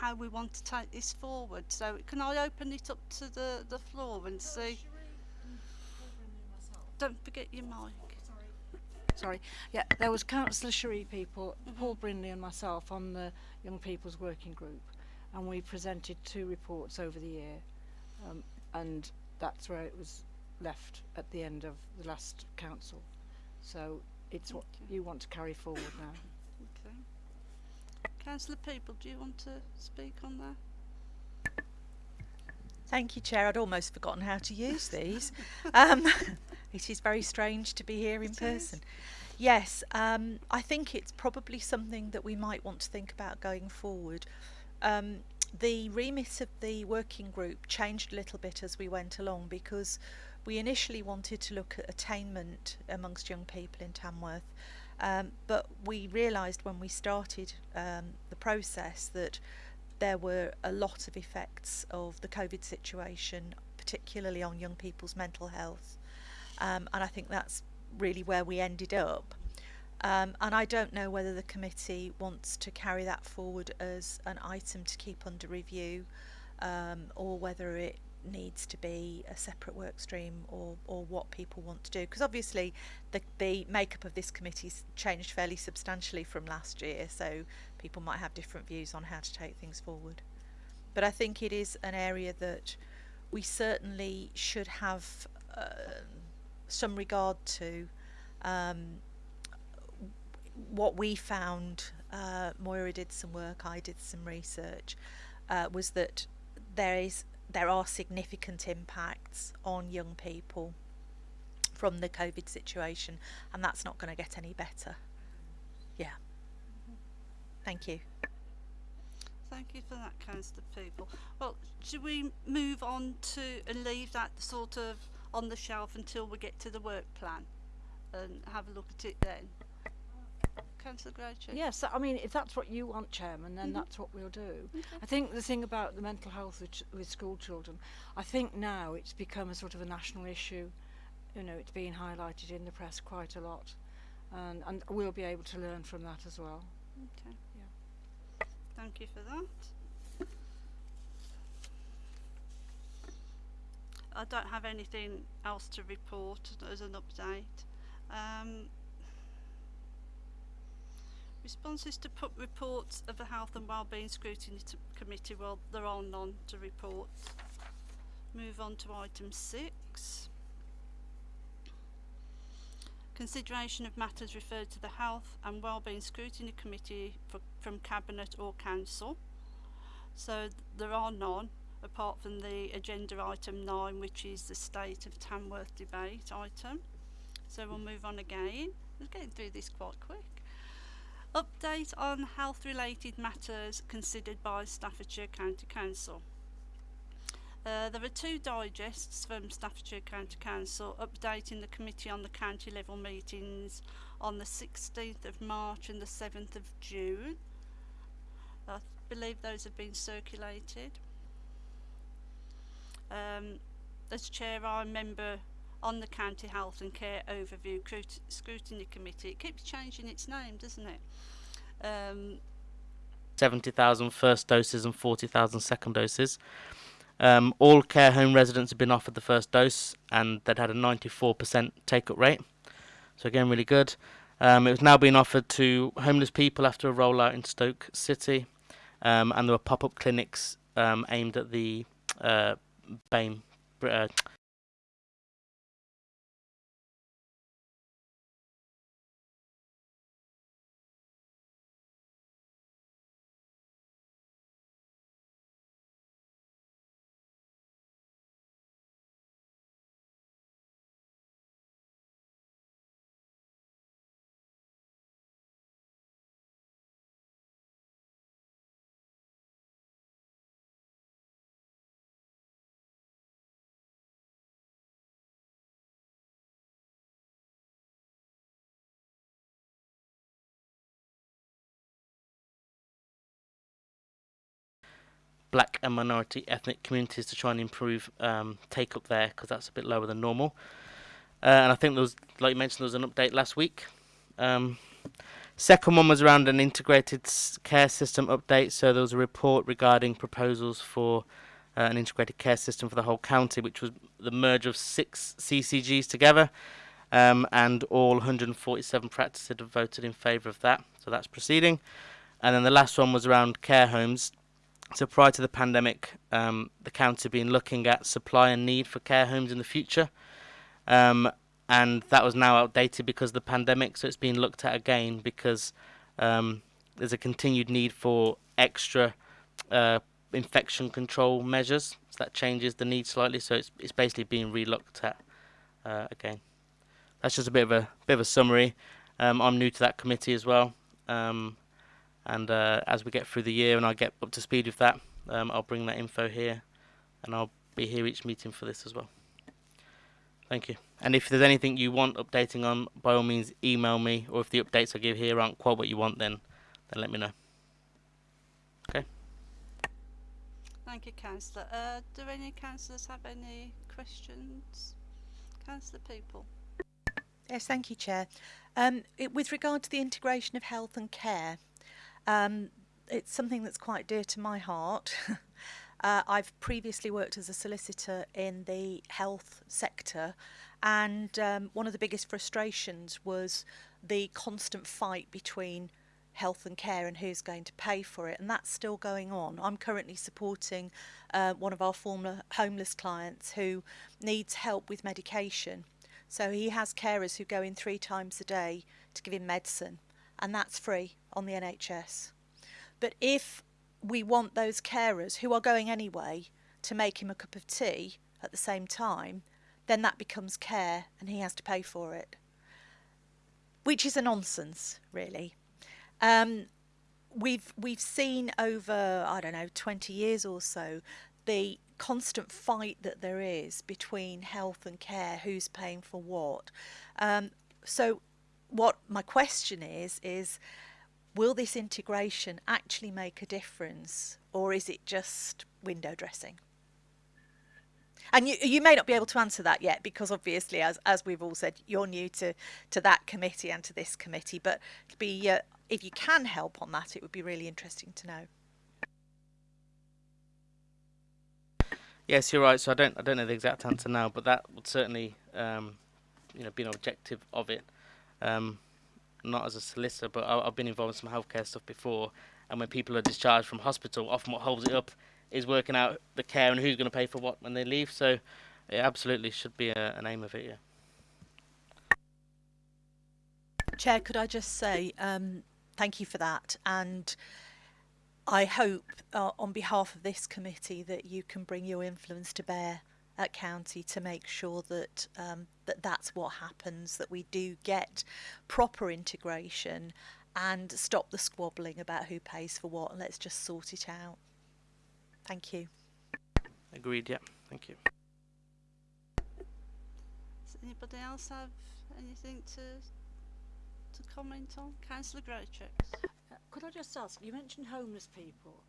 how we want to take this forward. So can I open it up to the, the floor and see? Don't forget your mic. Sorry. Yeah, there was Councillor Sheree Peaple, Paul Brindley and myself on the Young People's Working Group, and we presented two reports over the year, um, and that's where it was left at the end of the last council. So it's what you want to carry forward now. Councillor Peaple, do you want to speak on that? Thank you, Chair. I'd almost forgotten how to use these. um, it is very strange to be here in It is. person. Yes, um, I think it's probably something that we might want to think about going forward. Um, the remit of the working group changed a little bit as we went along because we initially wanted to look at attainment amongst young people in Tamworth, um, but we realised when we started um, the process that there were a lot of effects of the COVID situation, particularly on young people's mental health. Um, and I think that's really where we ended up. Um, and I don't know whether the committee wants to carry that forward as an item to keep under review um, or whether it needs to be a separate work stream or, or what people want to do. Because obviously the, the makeup of this committee's changed fairly substantially from last year, so people might have different views on how to take things forward. But I think it is an area that we certainly should have uh, some regard to. Um, what we found, uh, Moira did some work, I did some research, uh, was that there is there are significant impacts on young people from the COVID situation, and that's not going to get any better. Yeah. Thank you. Thank you for that, Councillor Peaple. Well, should we move on to and leave that sort of on the shelf until we get to the work plan and have a look at it then? Councillor Groucho? Yes, I mean, if that's what you want, Chairman, then Mhm. that's what we'll do. I think the thing about the mental health with, with school children, I think now it's become a sort of a national issue. You know, it's being highlighted in the press quite a lot. And, and we'll be able to learn from that as well. Okay. Yeah. Thank you for that. I don't have anything else to report as an update. Um, responses to put reports of the Health and Wellbeing Scrutiny Committee, well, there are none to report. Move on to item six. Consideration of matters referred to the Health and Wellbeing Scrutiny Committee for, from Cabinet or Council. So there are none, apart from the agenda item 9, which is the State of Tamworth debate item. So we'll move on again. We're getting through this quite quick. Update on health related matters considered by Staffordshire County Council. Uh, there are two digests from Staffordshire County Council updating the committee on the county level meetings on the 16th of March and the 7th of June. I believe those have been circulated. Um, as chair, a member on the County Health and Care Overview Scrutiny Committee. It keeps changing its name, doesn't it? Um, 70,000 first doses and 40,000 second doses. Um, all care home residents have been offered the first dose and they'd had a 94% take up rate. So, again, really good. Um, it was now being offered to homeless people after a rollout in Stoke City. Um, and there were pop up clinics um, aimed at the uh, BAME. Uh, black and minority ethnic communities to try and improve um, take up there because that's a bit lower than normal. Uh, and I think there was, like you mentioned, there was an update last week. Um, Second one was around an integrated care system update. So there was a report regarding proposals for uh, an integrated care system for the whole county, which was the merge of six CCGs together. Um, and all 147 practices voted in favour of that. So that's proceeding. And then the last one was around care homes. So prior to the pandemic, um, the county had been looking at supply and need for care homes in the future. Um, and that was now outdated because of the pandemic. So it's been looked at again because um, there's a continued need for extra uh, infection control measures. So that changes the need slightly. So it's it's basically being relooked at uh, again. That's just a bit of a bit of a summary. Um, I'm new to that committee as well, um, and uh, as we get through the year and I get up to speed with that, um, I'll bring that info here, and I'll be here each meeting for this as well. Thank you. And if there's anything you want updating on, by all means email me, or if the updates I give here aren't quite what you want, then then let me know. Okay thank you, Councillor. Uh, do any councillors have any questions? Councillor Peaple. Yes, thank you, Chair. Um, it, with regard to the integration of health and care, um, it's something that's quite dear to my heart. uh, I've previously worked as a solicitor in the health sector, and um, one of the biggest frustrations was the constant fight between health and care and who's going to pay for it, and that's still going on. I'm currently supporting uh, one of our former homeless clients who needs help with medication. So he has carers who go in three times a day to give him medicine, and that's free on the NHS. But if we want those carers who are going anyway to make him a cup of tea at the same time, then that becomes care and he has to pay for it. Which is a nonsense, really. Um, we've we've seen over I don't know 20 years or so the constant fight that there is between health and care, who's paying for what. Um, so, what my question is is, will this integration actually make a difference, or is it just window dressing? And you, you may not be able to answer that yet because obviously, as, as we've all said, you're new to, to that committee and to this committee. But be, uh, if you can help on that, it would be really interesting to know. Yes, you're right. So I don't I don't know the exact answer now, but that would certainly um, you know be an objective of it. Um, not as a solicitor, but I, I've been involved in some healthcare stuff before, and when people are discharged from hospital, often what holds it up is working out the care and who's going to pay for what when they leave. So it absolutely should be a, an aim of it. Yeah. Chair, could I just say um, thank you for that, and I hope uh, on behalf of this committee that you can bring your influence to bear at county to make sure that um, that that's what happens, that we do get proper integration and stop the squabbling about who pays for what, and let's just sort it out. Thank you. Agreed. Yeah. Thank you. Does anybody else have anything to to comment on? Councillor Greychicks. Uh, Could I just ask, you mentioned homeless people.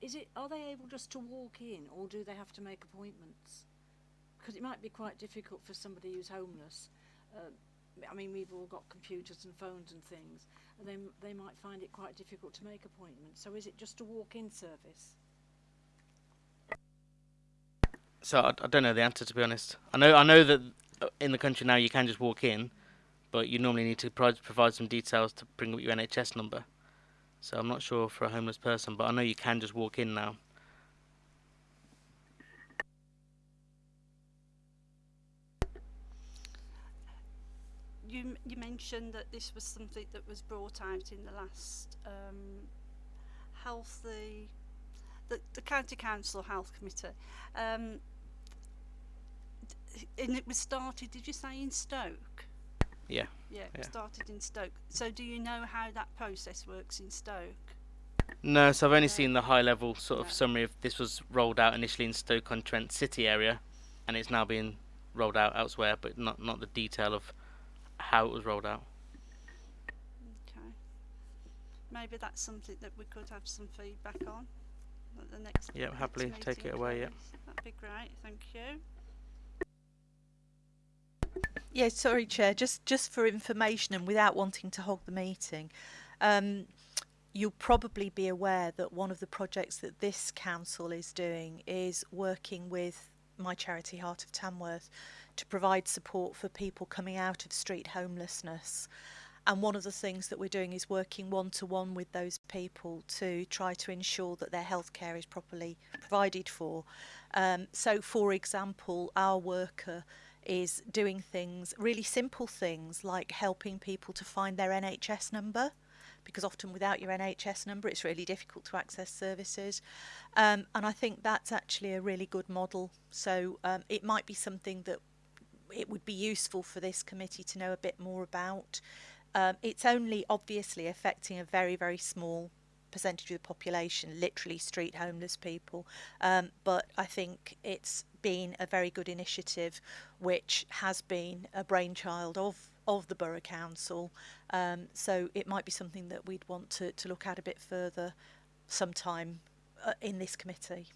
Is it, are they able just to walk in or do they have to make appointments? Because it might be quite difficult for somebody who's homeless. Uh, I mean, we've all got computers and phones and things, and they, they might find it quite difficult to make appointments. So is it just a walk-in service? So I, I don't know the answer to be honest. I know I know that uh, in the country now you can just walk in, but you normally need to pro- provide some details to bring up your NHS number. So I'm not sure for a homeless person, but I know you can just walk in now. You you mentioned that this was something that was brought out in the last um, healthy the, the county council health committee. Um, and it was started. Did you say in Stoke? Yeah. Yeah, it Yeah. started in Stoke. So do you know how that process works in Stoke? No, so I've only Yeah. seen the high level sort of Yeah. summary of this was rolled out initially in Stoke on Trent City area, and it's now being rolled out elsewhere, but not not the detail of how it was rolled out. Okay. Maybe that's something that we could have some feedback on at the next. Yeah, next happily take it away, yeah. please. That'd be great. Thank you. Yeah, sorry, Chair. Just just for information and without wanting to hog the meeting, um, you'll probably be aware that one of the projects that this council is doing is working with my charity Heart of Tamworth to provide support for people coming out of street homelessness. And one of the things that we're doing is working one to one with those people to try to ensure that their healthcare is properly provided for. Um, so, for example, our worker is doing things, really simple things like helping people to find their NHS number. Because often without your NHS number, it's really difficult to access services. Um, and I think that's actually a really good model. So um, it might be something that it would be useful for this committee to know a bit more about. Um, it's only obviously affecting a very, very small percentage of the population, literally street homeless people. Um, but I think it's been a very good initiative, which has been a brainchild of of the borough council. Um, so it might be something that we'd want to, to look at a bit further sometime uh, in this committee.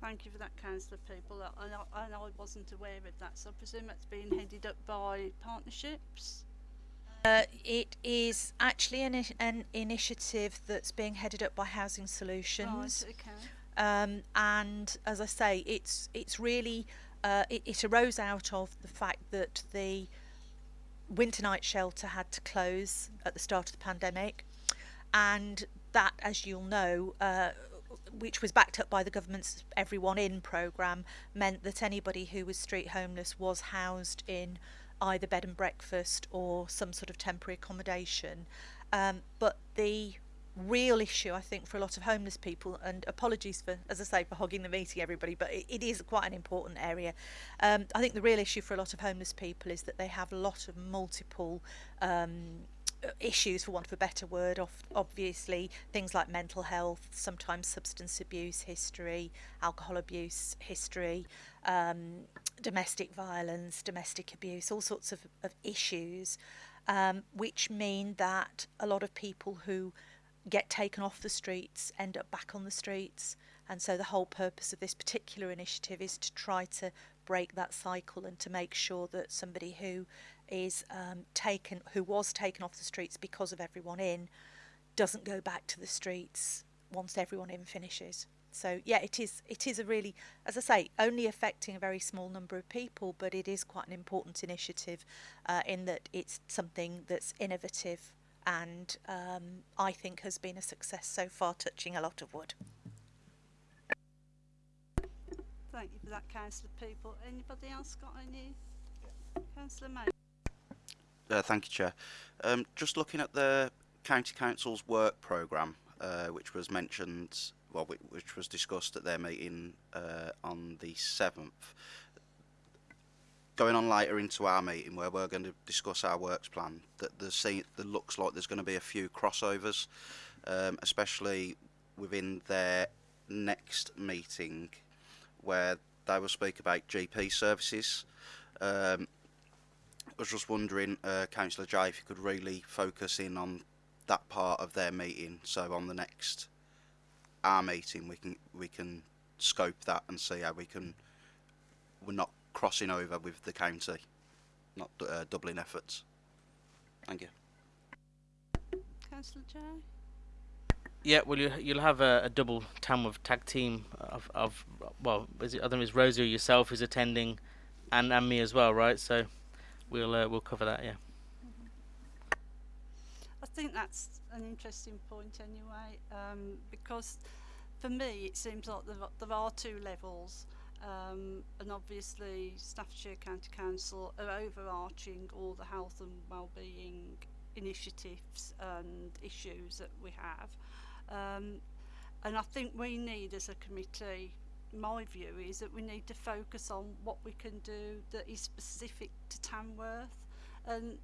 Thank you for that, Councillor Peaple. I, I, I wasn't aware of that, so I presume that's being headed up by partnerships. Uh, it is actually an, an initiative that's being headed up by Housing Solutions. Right, okay. um, and as I say, it's it's really uh, it, it arose out of the fact that the winter night shelter had to close at the start of the pandemic, and that, as you'll know, uh, which was backed up by the government's Everyone In programme, meant that anybody who was street homeless was housed in either bed and breakfast or some sort of temporary accommodation. Um, but the real issue, I think, for a lot of homeless people, and apologies for, as I say, for hogging the meeting, everybody, but it, it is quite an important area. Um, I think the real issue for a lot of homeless people is that they have a lot of multiple um, issues, for want of a better word, obviously things like mental health, sometimes substance abuse history, alcohol abuse history, um, domestic violence, domestic abuse, all sorts of, of issues, um, which mean that a lot of people who get taken off the streets end up back on the streets. And so the whole purpose of this particular initiative is to try to break that cycle and to make sure that somebody who is um, taken, who was taken off the streets because of everyone in, doesn't go back to the streets once everyone in finishes. So yeah, it is it is a really, as I say, only affecting a very small number of people, but it is quite an important initiative uh, in that it's something that's innovative and um, I think has been a success so far, touching a lot of wood. Thank you for that, Councillor Peaple. Anybody else got any? Councillor May. Uh, thank you, Chair. Um, just looking at the County Council's work programme, uh, which was mentioned, well, which was discussed at their meeting uh, on the 7th. Going on later into our meeting where we're going to discuss our works plan, that there, see, there looks like there's going to be a few crossovers, um, especially within their next meeting where they will speak about GP services. Um, was just wondering, uh, Councillor Jay, if you could really focus in on that part of their meeting. So on the next our meeting, we can we can scope that and see how we can. We're not crossing over with the county, not uh, doubling efforts. Thank you. Councillor Jay. Yeah, well, you, you'll have a, a double Tamworth tag team of, of well, is it, I think it's Rosie or yourself who's attending, and, and me as well, right? So we'll uh, we'll cover that. Yeah. I think that's an interesting point anyway, um, because for me it seems like there, there are two levels, um, and obviously Staffordshire County Council are overarching all the health and well-being initiatives and issues that we have. Um, and I think we need as a committee My view is that we need to focus on what we can do that is specific to Tamworth, and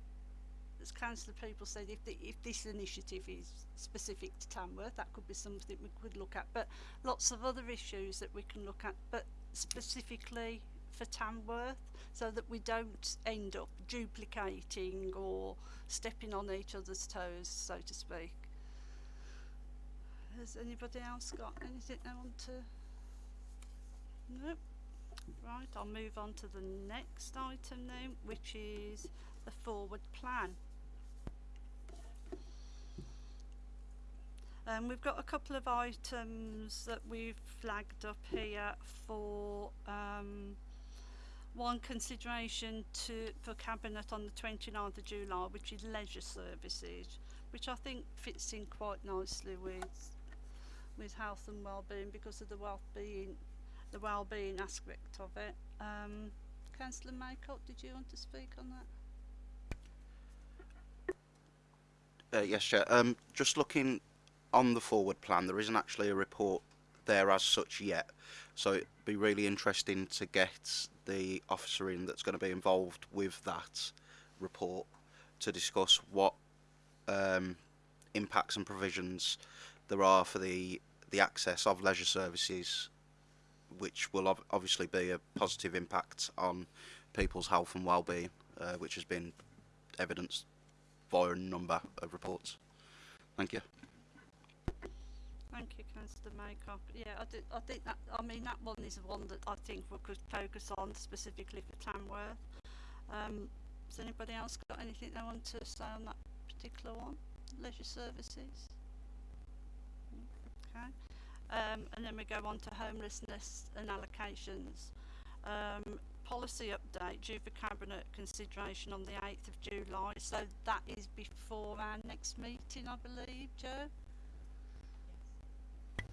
as councillor Peaple said, if the, if this initiative is specific to Tamworth, that could be something we could look at. But lots of other issues that we can look at, but specifically for Tamworth, so that we don't end up duplicating or stepping on each other's toes, so to speak. Has anybody else got anything they want to? No. Right, I'll move on to the next item now, which is the forward plan. Um, we've got a couple of items that we've flagged up here for um, one consideration to for cabinet on the 29th of July, which is leisure services, which I think fits in quite nicely with with health and well-being because of the well-being the well-being aspect of it. Um, Councillor Maycock, did you want to speak on that? Uh, yes, Chair. Um, just looking on the forward plan, there isn't actually a report there as such yet. So it'd be really interesting to get the officer in that's going to be involved with that report to discuss what um, impacts and provisions there are for the the access of leisure services, which will ob- obviously be a positive impact on people's health and well-being, uh, which has been evidenced via a number of reports. Thank you. Thank you, Councillor Maycock. Yeah, I, did, I think that, I mean, that one is one that I think we could focus on specifically for Tamworth. Um, has anybody else got anything they want to say on that particular one? Leisure services? Okay. Um, and then we go on to homelessness and allocations. Um, policy update due for cabinet consideration on the 8th of July. So that is before our next meeting, I believe, Joe?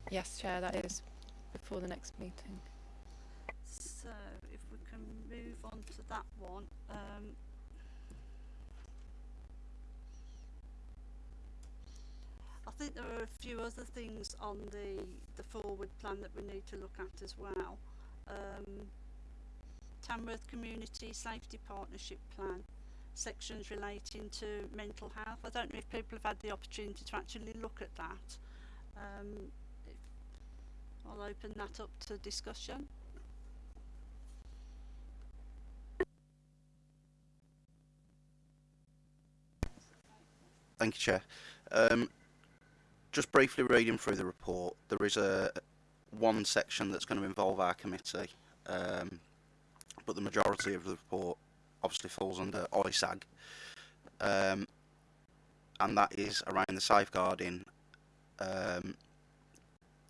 Yes, Chair, that is before the next meeting. So if we can move on to that one, um, think there are a few other things on the the forward plan that we need to look at as well. Um, Tamworth Community Safety Partnership Plan, sections relating to mental health. I don't know if people have had the opportunity to actually look at that. Um, I'll open that up to discussion. Thank you, Chair. Um, just briefly reading through the report, there is a one section that's going to involve our committee, um, but the majority of the report obviously falls under ISAG, um, and that is around the safeguarding um,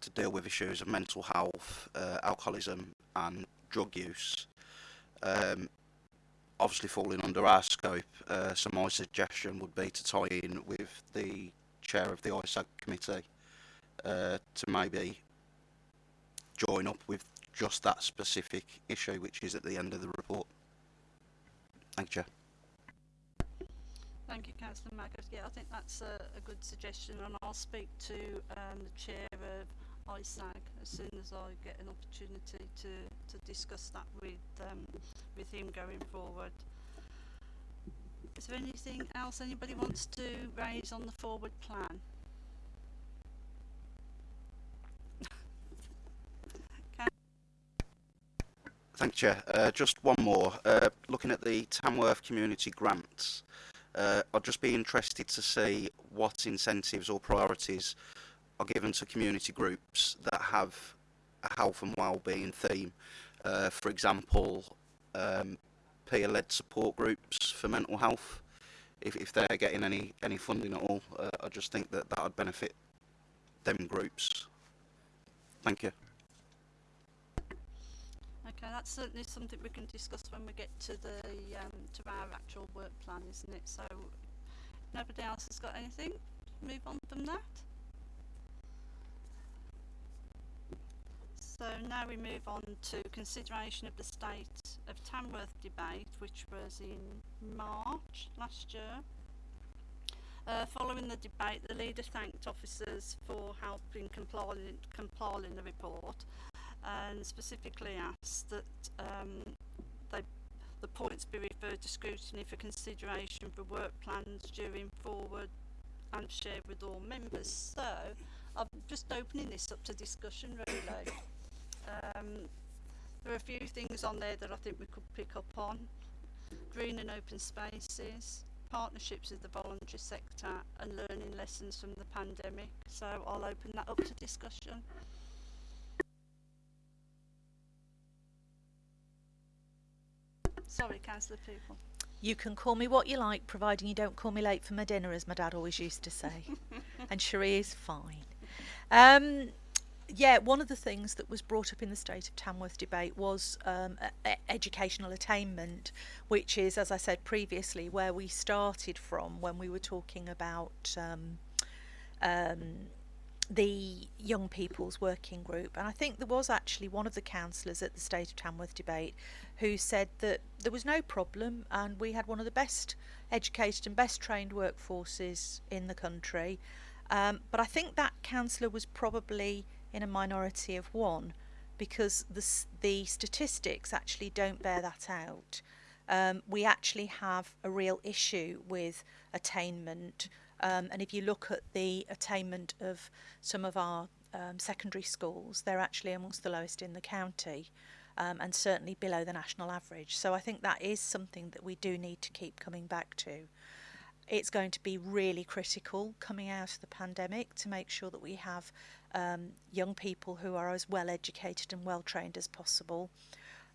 to deal with issues of mental health, uh, alcoholism, and drug use. Um, obviously falling under our scope, uh, so my suggestion would be to tie in with the chair of the ISAG committee uh, to maybe join up with just that specific issue, which is at the end of the report. Thank you, Chair. Thank you, Councillor Maycock. Yeah, I think that's a, a good suggestion, and I'll speak to um, the chair of ISAG as soon as I get an opportunity to, to discuss that with um, with him going forward. Is there anything else anybody wants to raise on the forward plan? Thank you, Chair. Uh, just one more. Uh, looking at the Tamworth community grants, uh, I'd just be interested to see what incentives or priorities are given to community groups that have a health and well-being theme. Uh, for example, um, peer-led support groups for mental health. If, if they're getting any any funding at all, uh, I just think that that would benefit them groups. Thank you. Okay, that's certainly something we can discuss when we get to the um, to our actual work plan, isn't it? So, nobody else has got anything. Move on from that. So now we move on to consideration of the state of Tamworth debate, which was in March last year. Uh, following the debate, the leader thanked officers for helping compiling, compiling the report and specifically asked that um, they, the points be referred to scrutiny for consideration for work plans during forward and shared with all members. So I'm just opening this up to discussion really. Um, there are a few things on there that I think we could pick up on. Green and open spaces, partnerships with the voluntary sector and learning lessons from the pandemic. So I'll open that up to discussion. Sorry, Councillor Peaple. You can call me what you like, providing you don't call me late for my dinner, as my dad always used to say. and Sheree is fine. Um, yeah, one of the things that was brought up in the State of Tamworth debate was um, educational attainment, which is, as I said previously, where we started from when we were talking about um, um, the young people's working group. And I think there was actually one of the councillors at the State of Tamworth debate who said that there was no problem and we had one of the best educated and best trained workforces in the country. Um, but I think that councillor was probably in a minority of one because the, the statistics actually don't bear that out. Um, we actually have a real issue with attainment. Um, and if you look at the attainment of some of our um, secondary schools, they're actually amongst the lowest in the county um, and certainly below the national average. So I think that is something that we do need to keep coming back to. It's going to be really critical coming out of the pandemic to make sure that we have um, young people who are as well educated and well trained as possible.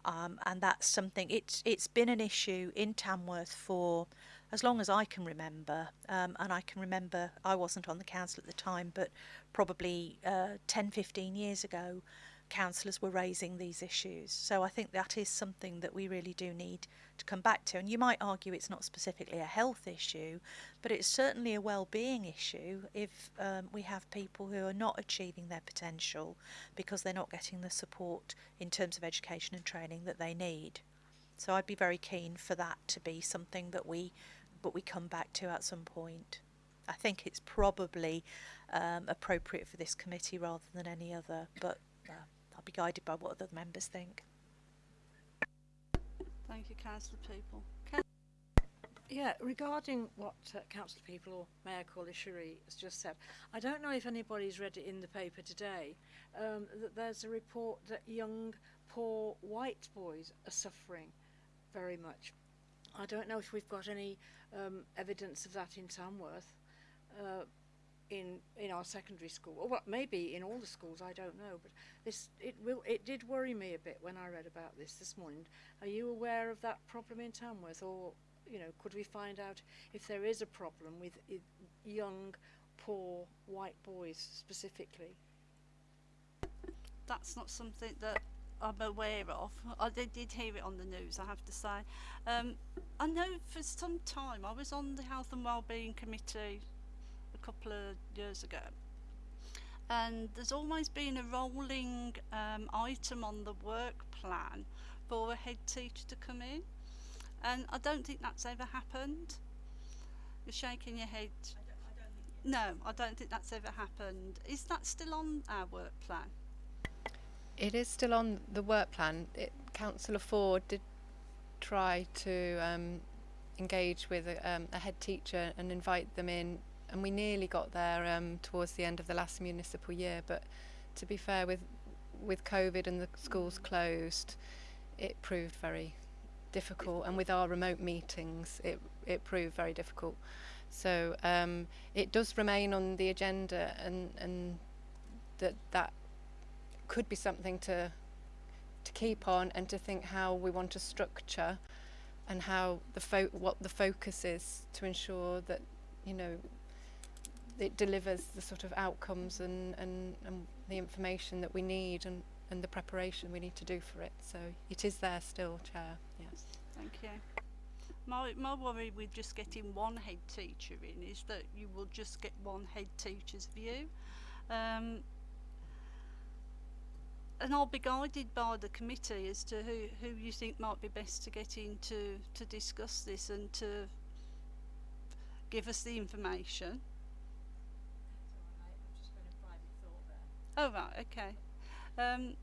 Um, and that's something it's it's been an issue in Tamworth for as long as I can remember. Um, and I can remember I wasn't on the council at the time, but probably uh, 10, 15 years ago, councillors were raising these issues. So I think that is something that we really do need to come back to. And you might argue it's not specifically a health issue, but it's certainly a well-being issue if um, we have people who are not achieving their potential because they're not getting the support in terms of education and training that they need. So I'd be very keen for that to be something that we, but we come back to at some point. I think it's probably um, appropriate for this committee rather than any other, but uh, I'll be guided by what other members think. Thank you, Councillor Peaple. Yeah, regarding what uh, Councillor Peaple or Mayor Corley Sheree has just said, I don't know if anybody's read it in the paper today, um, that there's a report that young, poor white boys are suffering very much. I don't know if we've got any um, evidence of that in Tamworth, uh, in in our secondary school, or well, maybe in all the schools. I don't know, but this it will it did worry me a bit when I read about this this morning. Are you aware of that problem in Tamworth, or you know, could we find out if there is a problem with young, poor white boys specifically? That's not something that I'm aware of. I did, did hear it on the news, I have to say. Um, I know for some time I was on the Health and Wellbeing Committee couple of years ago. And there's always been a rolling um, item on the work plan for a head teacher to come in. And I don't think that's ever happened. You're shaking your head. No, I don't think that's ever happened. Is that still on our work plan? It is still on the work plan. It, Councillor Ford did try to um, engage with a, um, a head teacher and invite them in, and we nearly got there um, towards the end of the last municipal year. But to be fair, with with COVID and the schools closed, it proved very difficult, and with our remote meetings, it it proved very difficult. So um, it does remain on the agenda, and and that that could be something to to keep on and to think how we want to structure and how the fo- what the focus is to ensure that you know it delivers the sort of outcomes and, and, and the information that we need and, and the preparation we need to do for it. So it is there still, Chair. Yes. Thank you. My, my worry with just getting one head teacher in is that you will just get one head teacher's view. Um, and I'll be guided by the committee as to who, who you think might be best to get in to, to discuss this and to give us the information. Oh right, okay. Um,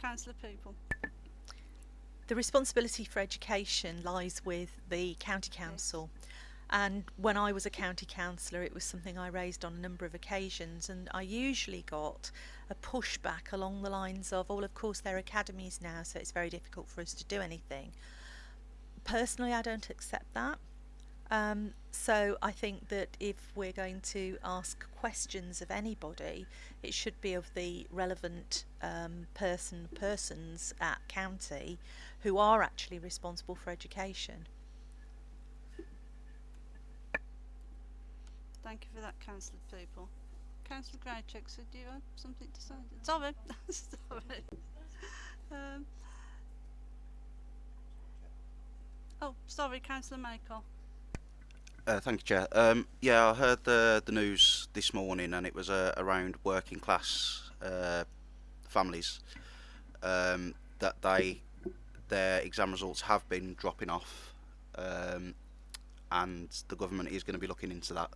Councillor Peaple. The responsibility for education lies with the county council. And when I was a county councillor, it was something I raised on a number of occasions, and I usually got a pushback along the lines of, "Oh, well, of course, they're academies now, so it's very difficult for us to do anything." Personally, I don't accept that. Um, so I think that if we're going to ask questions of anybody, it should be of the relevant um, person persons at county who are actually responsible for education. Thank you for that, Councillor Peaple. Councillor Greycheck, so do you have something to say? Sorry, sorry. Um, oh, sorry, Councillor Maycock. Uh, thank you, Chair. Um, yeah, I heard the the news this morning, and it was uh, around working class uh, families um, that they their exam results have been dropping off, um, and the government is going to be looking into that.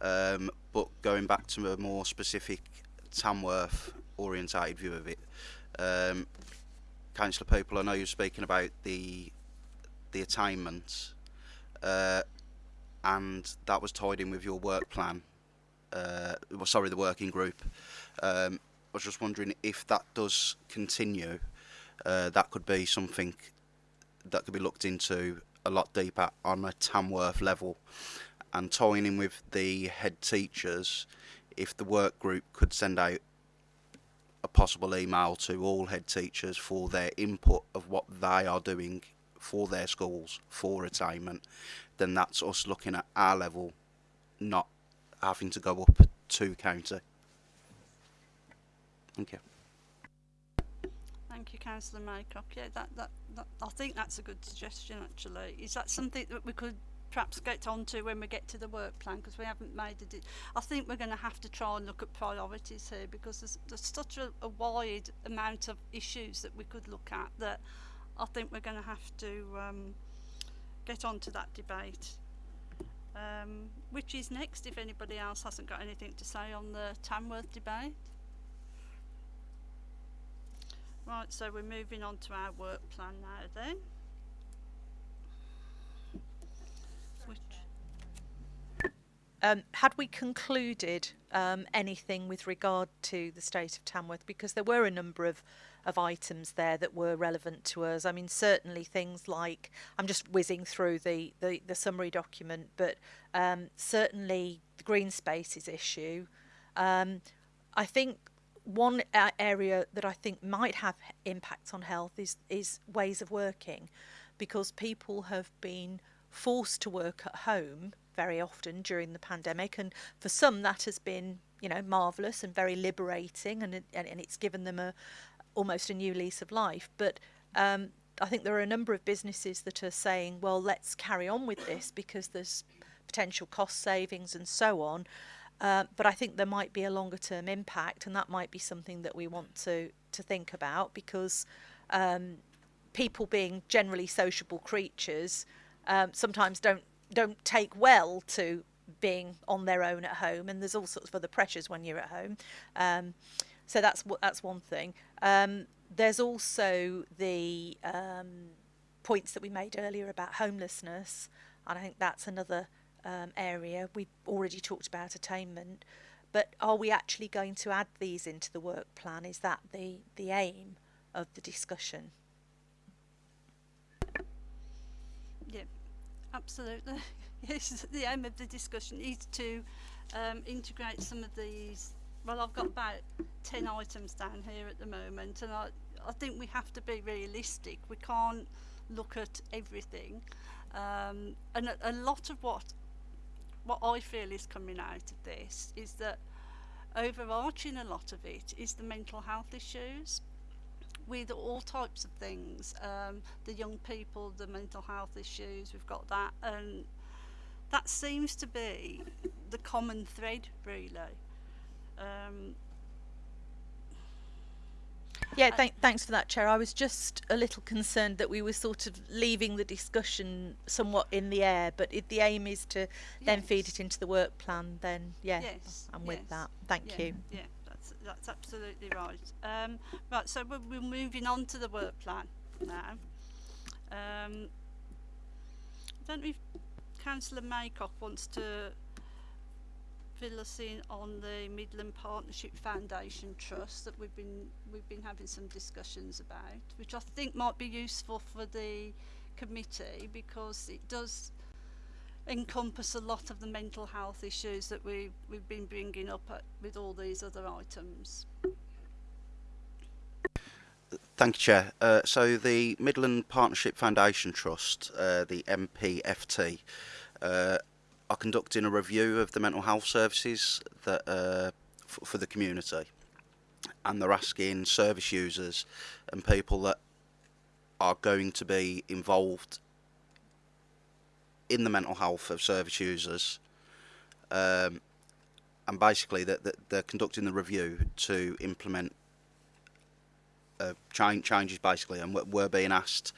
Um, but going back to a more specific Tamworth orientated view of it, um, Councillor Peaple, I know you're speaking about the the attainment. And that was tied in with your work plan. Uh, well, sorry, the working group. Um, I was just wondering if that does continue, uh, that could be something that could be looked into a lot deeper on a Tamworth level, and tying in with the head teachers. If the work group could send out a possible email to all head teachers for their input of what they are doing for their schools for attainment, then that's us looking at our level, not having to go up to county. Thank you. Thank you, Councillor Maycock. Yeah, that, that, that, I think that's a good suggestion, actually. Is that something that we could perhaps get onto when we get to the work plan? Because we haven't made it. I think we're going to have to try and look at priorities here because there's, there's such a, a wide amount of issues that we could look at that I think we're going to have to um, get on to that debate. Um, which is next if anybody else hasn't got anything to say on the Tamworth debate? Right, so we're moving on to our work plan now then. Which, Um, had we concluded um, anything with regard to the state of Tamworth? Because there were a number of, of items there that were relevant to us. I mean, certainly things like I'm just whizzing through the, the, the summary document, but um, certainly the green spaces issue. Um, I think one area that I think might have impacts on health is is ways of working, because people have been forced to work at home very often during the pandemic, and for some that has been you know marvelous and very liberating, and and, and it's given them a almost a new lease of life. But um, I think there are a number of businesses that are saying, well, let's carry on with this because there's potential cost savings and so on. Uh, but I think there might be a longer term impact, and that might be something that we want to to think about because um, people being generally sociable creatures um, sometimes don't don't take well to being on their own at home, and there's all sorts of other pressures when you're at home. Um, so that's that's one thing. Um, there's also the um, points that we made earlier about homelessness, and I think that's another um, area. We've already talked about attainment, but are we actually going to add these into the work plan? Is that the the aim of the discussion? yeah, absolutely. yes, the aim of the discussion is to um, integrate some of these. Well, I've got about 10 items down here at the moment, and I, I think we have to be realistic. We can't look at everything. Um, and a, a lot of what what I feel is coming out of this is that overarching a lot of it is the mental health issues with all types of things um, the young people the mental health issues we've got that and that seems to be the common thread really um, Yeah, thank, thanks for that, Chair. I was just a little concerned that we were sort of leaving the discussion somewhat in the air, but if the aim is to then feed it into the work plan, then yeah, yes I'm with yes. that. Thank yeah, you. Yeah, that's that's absolutely right. Um, right, so we're, we're moving on to the work plan now. Um, I don't know if Councillor Maycock wants to fill us in on the Midland Partnership Foundation Trust that we've been we've been having some discussions about, which I think might be useful for the committee because it does encompass a lot of the mental health issues that we we've been bringing up at, with all these other items. Thank you, Chair. Uh, so the Midland Partnership Foundation Trust, uh, the MPFT, uh, are conducting a review of the mental health services that uh, for the community, and they're asking service users and people that are going to be involved in the mental health of service users, um, and basically that, that they're conducting the review to implement uh, change, changes basically, and we're being asked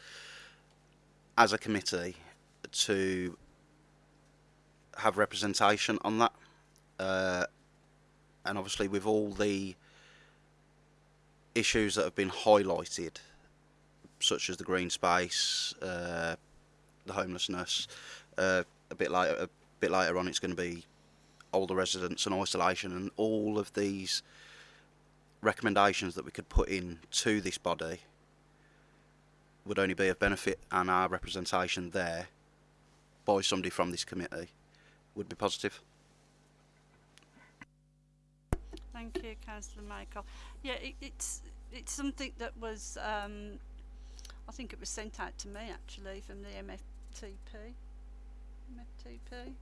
as a committee to have representation on that. Uh, and obviously, with all the issues that have been highlighted, such as the green space, uh, the homelessness, uh, a bit later, a bit later on, it's going to be older residents and isolation, and all of these recommendations that we could put in to this body would only be of benefit and our representation there by somebody from this committee would be positive. Thank you, Councillor Michael. Yeah, it, it's it's something that was, um, I think it was sent out to me actually from the MFTP. MFTP?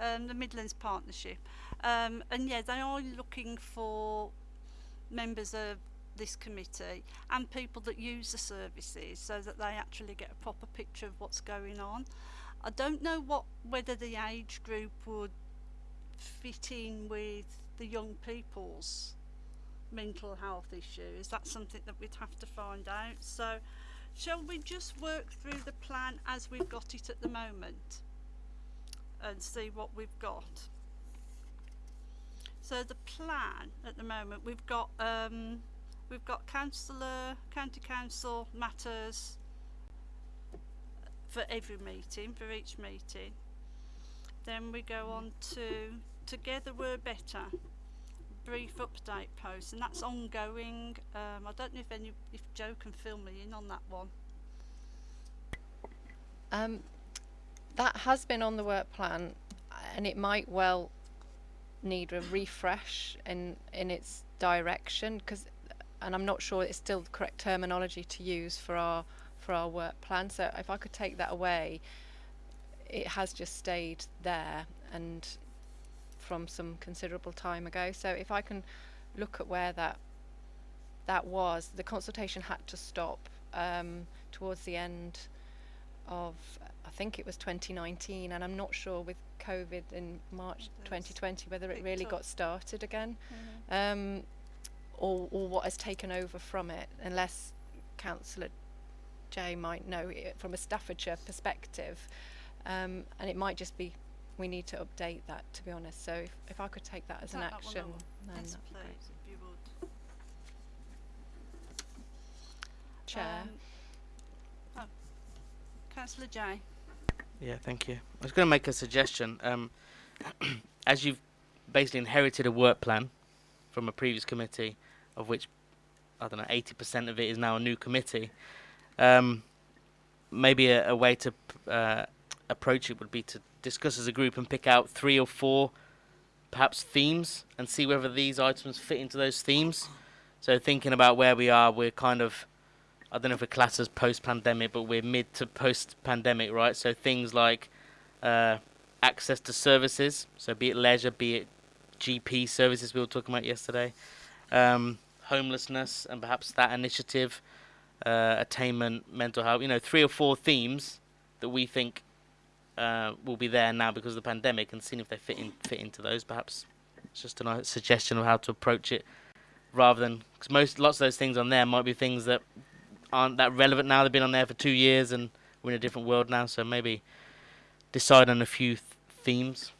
Um, the Midlands Partnership. Um, and yeah, they are looking for members of this committee and people that use the services so that they actually get a proper picture of what's going on. I don't know what whether the age group would fit in with the young people's mental health issues. That's something that we'd have to find out. So, shall we just work through the plan as we've got it at the moment and see what we've got? So the plan at the moment we've got um, we've got councillor, county council matters for every meeting, for each meeting. Then we go on to Together We're Better, brief update post, and that's ongoing. Um, I don't know if any, if Joe can fill me in on that one. Um, that has been on the work plan, and it might well need a refresh in in its direction because, and I'm not sure it's still the correct terminology to use for our for our work plan. So if I could take that away, it has just stayed there and from some considerable time ago. So if I can look at where that that was, the consultation had to stop um, towards the end of I think it was 2019, and I'm not sure with COVID in March 2020 whether it really got started again, um, or or what has taken over from it, unless Councillor Jay might know it from a Staffordshire perspective, um, and it might just be we need to update that to be honest. So if, if I could take that as an that action, over. then yes, that'd be please, great. if you would. Chair. Um, oh, Councillor Jay. Yeah, thank you. I was going to make a suggestion. Um, as you've basically inherited a work plan from a previous committee, of which I don't know, eighty percent of it is now a new committee. Um, maybe a, a way to uh, approach it would be to discuss as a group and pick out three or four, perhaps themes, and see whether these items fit into those themes. So thinking about where we are, we're kind of I don't know if we're classed as post-pandemic, but we're mid to post-pandemic, right? So things like uh, access to services, so be it leisure, be it GP services we were talking about yesterday, um, homelessness, and perhaps that initiative, uh, attainment, mental health. You know, three or four themes that we think uh, will be there now because of the pandemic, and seeing if they fit in fit into those. Perhaps it's just a nice suggestion of how to approach it, rather than because most lots of those things on there might be things that aren't that relevant now. They've been on there for two years, and we're in a different world now. So maybe decide on a few th- themes.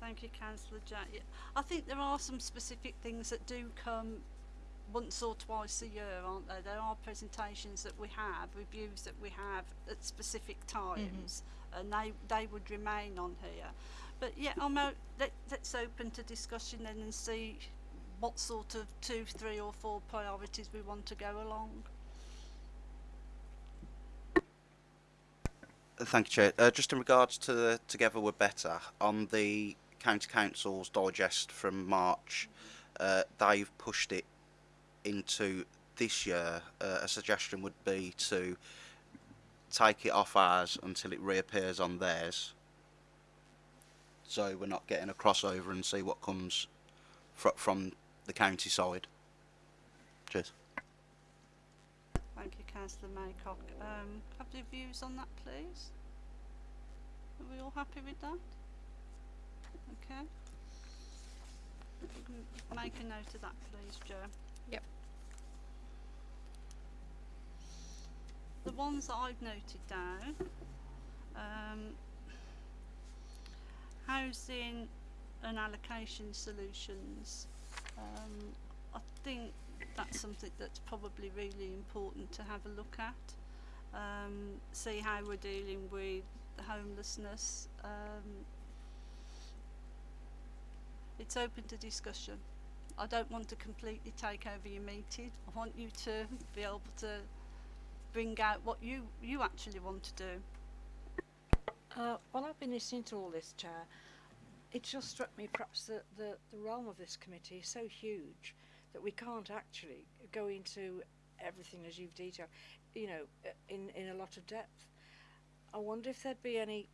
Thank you, Councillor Jack. I think there are some specific things that do come once or twice a year, aren't there? There are presentations that we have, reviews that we have at specific times, and they they would remain on here. But yeah, I'm o- let, let's open to discussion then and see what sort of two, three, or four priorities we want to go along. Thank you, Chair. Uh, just in regards to the Together We're Better, on the County Council's digest from March, uh, they've pushed it into this year. Uh, a suggestion would be to take it off ours until it reappears on theirs. So we're not getting a crossover and see what comes fr from the county side. Cheers. Thank you, Councillor Maycock. Um, have your views on that, please? Are we all happy with that? Okay. Make a note of that, please, Joe. Yep. The ones that I've noted down, um, housing and allocation solutions. Um, I think that's something that's probably really important to have a look at. Um, see how we're dealing with the homelessness. Um, it's open to discussion. I don't want to completely take over your meeting. I want you to be able to bring out what you, you actually want to do. Uh, I've been listening to all this, Chair. It just struck me perhaps that the, the realm of this committee is so huge that we can't actually go into everything as you've detailed, you know, uh, in, in a lot of depth. I wonder if there'd be any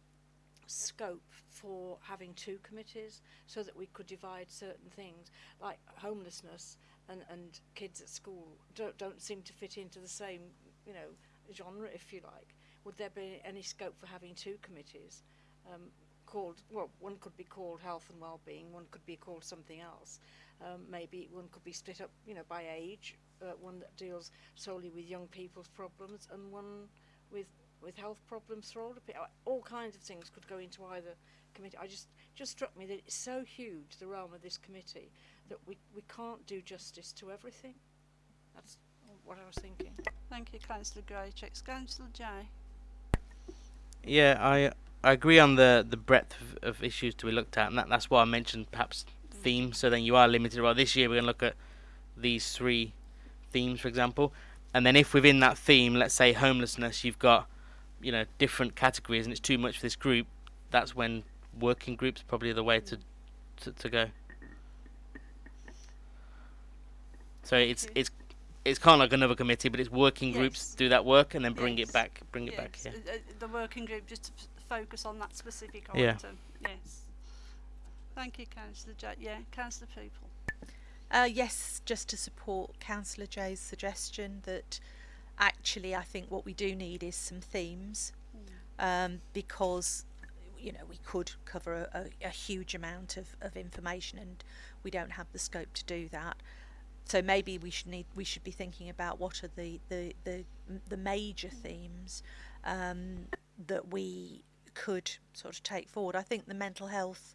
scope for having two committees so that we could divide certain things like homelessness and, and kids at school don't, don't seem to fit into the same, you know, genre, if you like. Would there be any scope for having two committees um, called, well, one could be called health and well-being, one could be called something else. Um, maybe one could be split up, you know, by age, uh, one that deals solely with young people's problems and one with with health problems for older people. All kinds of things could go into either committee. I just just struck me that it's so huge the realm of this committee that we we can't do justice to everything. That's what I was thinking. Thank you, Councillor Greychicks. Councillor Jay. Yeah, I I agree on the the breadth of, of issues to be looked at, and that, that's why I mentioned perhaps themes. So then you are limited. Well, this year we're going to look at these three themes, for example, and then if within that theme, let's say homelessness, you've got you know different categories, and it's too much for this group. That's when working groups probably the way to to, to go. So it's it's it's kind of like another committee, but it's working groups Yes. do that work and then bring Yes. it back, bring it back Yes, here. uh, uh, the working group just to f- focus on that specific Yeah. item. Yes. Thank you, Councillor Jay. Yeah, Councillor Peaple. Uh, yes, just to support Councillor Jay's suggestion that actually I think what we do need is some themes um, because you know we could cover a, a, a huge amount of, of information and we don't have the scope to do that. So maybe we should need we should be thinking about what are the the the, the major themes um, that we could sort of take forward. I think the mental health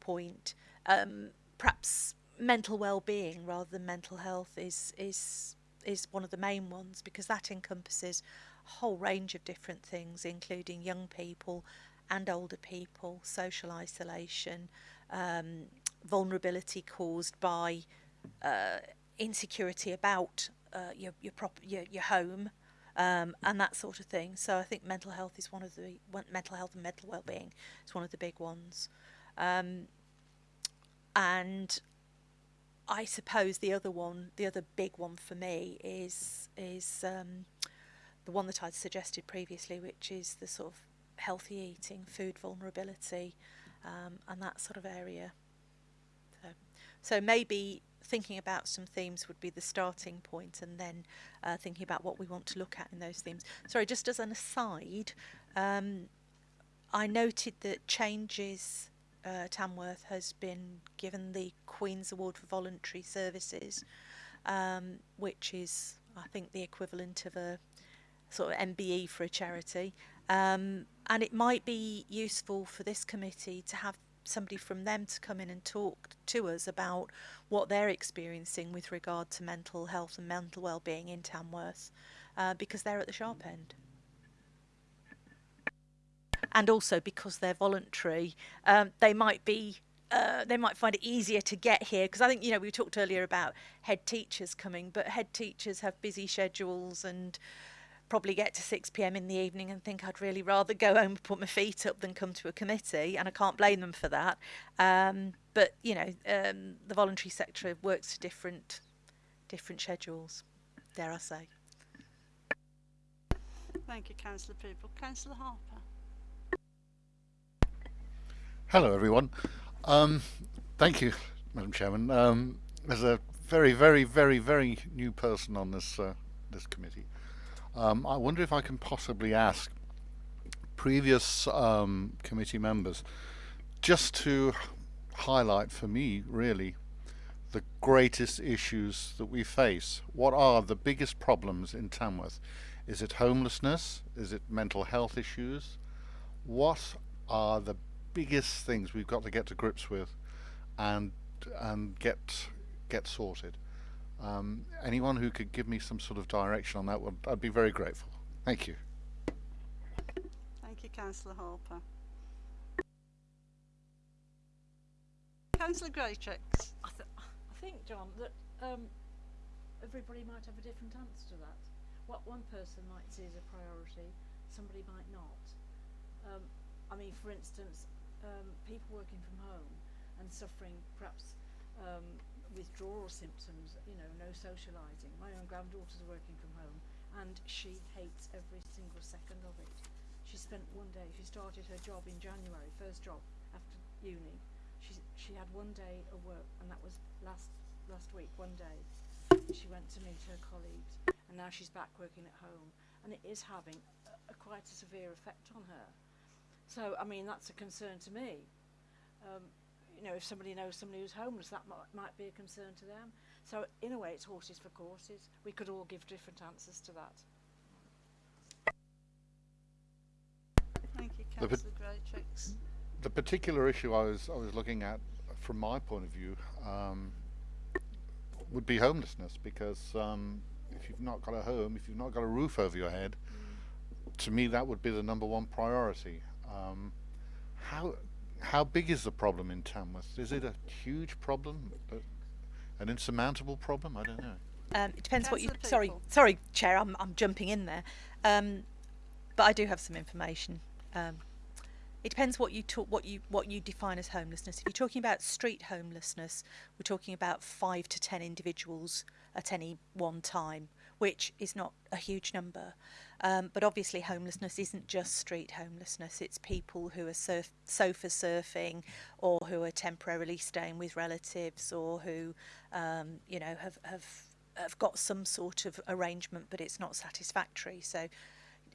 point, um, perhaps mental well-being rather than mental health is is is one of the main ones because that encompasses a whole range of different things including young people and older people social isolation um, vulnerability caused by uh, insecurity about uh, your your prop your, your home um, and that sort of thing so I think mental health is one of the one, mental health and mental well-being is one of the big ones um, and I suppose the other one, the other big one for me is is um, the one that I'd suggested previously, which is the sort of healthy eating, food vulnerability, um, and that sort of area. So, so maybe thinking about some themes would be the starting point, and then uh, thinking about what we want to look at in those themes. Sorry, just as an aside, um, I noted that changes uh, Tamworth has been given the Queen's Award for Voluntary Services, um, which is, I think, the equivalent of a sort of MBE for a charity. Um, and it might be useful for this committee to have somebody from them to come in and talk to us about what they're experiencing with regard to mental health and mental well-being in Tamworth, uh, because they're at the sharp end and also because they're voluntary, um, they might be. Uh, they might find it easier to get here because I think you know we talked earlier about head teachers coming, but head teachers have busy schedules and probably get to 6 p.m. in the evening and think I'd really rather go home and put my feet up than come to a committee, and I can't blame them for that. Um, but you know, um, the voluntary sector works to different different schedules. Dare I say? Thank you, Councillor Peaple. Councillor Harper. Hello, everyone. Um, thank you, Madam Chairman. Um, as a very, very, very, very new person on this uh, this committee, um, I wonder if I can possibly ask previous um, committee members just to highlight for me, really, the greatest issues that we face. What are the biggest problems in Tamworth? Is it homelessness? Is it mental health issues? What are the biggest things we've got to get to grips with and and get get sorted? Um, anyone who could give me some sort of direction on that would I'd be very grateful. Thank you. Thank you, Councillor Harper. Councillor Greytrix. I, th- I think, John, that um, everybody might have a different answer to that. What one person might see as a priority, somebody might not. Um, I mean, for instance, um, people working from home and suffering perhaps um, withdrawal symptoms, you know, no socialising. My own granddaughter's working from home and she hates every single second of it. She spent one day, she started her job in January, first job after uni. She, she had one day of work and that was last, last week, one day. She went to meet her colleagues and now she's back working at home and it is having a, a quite a severe effect on her. So, I mean, that's a concern to me. Um, you know, if somebody knows somebody who's homeless, that might, might be a concern to them. So, in a way, it's horses for courses. We could all give different answers to that. Thank you, The Councillor Greytrix. The particular issue I was I was looking at from my point of view um, would be homelessness because um, if you've not got a home, if you've not got a roof over your head, to me that would be the number one priority. Um, how how big is the problem in Tamworth? Is it a huge problem, an insurmountable problem? I don't know. Um, it depends what you. Councillor Sorry, sorry, Chair. I'm I'm jumping in there, um, but I do have some information. Um, it depends what you talk, what you what you define as homelessness. If you're talking about street homelessness, we're talking about five to ten individuals at any one time, which is not a huge number. Um, but obviously, homelessness isn't just street homelessness. It's people who are surf, sofa surfing, or who are temporarily staying with relatives, or who, um, you know, have have have got some sort of arrangement, but it's not satisfactory. So,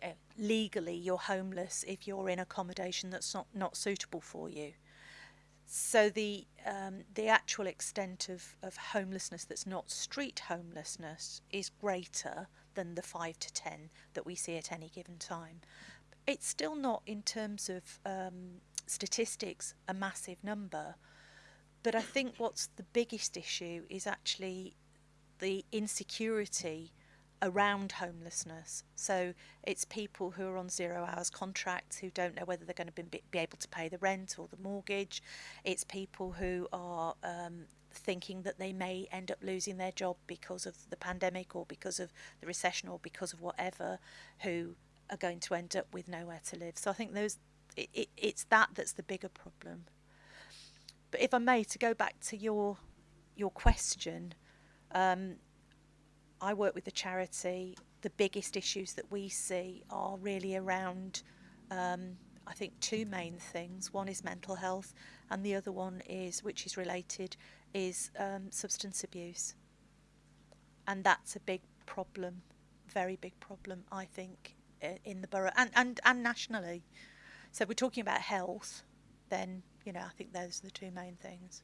uh, legally, you're homeless if you're in accommodation that's not not suitable for you. So the um, the actual extent of, of homelessness that's not street homelessness is greater than the five to ten that we see at any given time. It's still not, in terms of um, statistics, a massive number. But I think what's the biggest issue is actually the insecurity around homelessness. So it's people who are on zero hours contracts who don't know whether they're going to be, be able to pay the rent or the mortgage. It's people who are um, thinking that they may end up losing their job because of the pandemic or because of the recession or because of whatever, who are going to end up with nowhere to live. So I think those it, it, it's that that's the bigger problem. But if I may, to go back to your your question, um, I work with a charity. The biggest issues that we see are really around, um, I think, two main things. One is mental health, and the other one is, which is related, is um, substance abuse. And that's a big problem, very big problem, I think, in the borough and, and, and nationally. So we're talking about health, then, you know, I think those are the two main things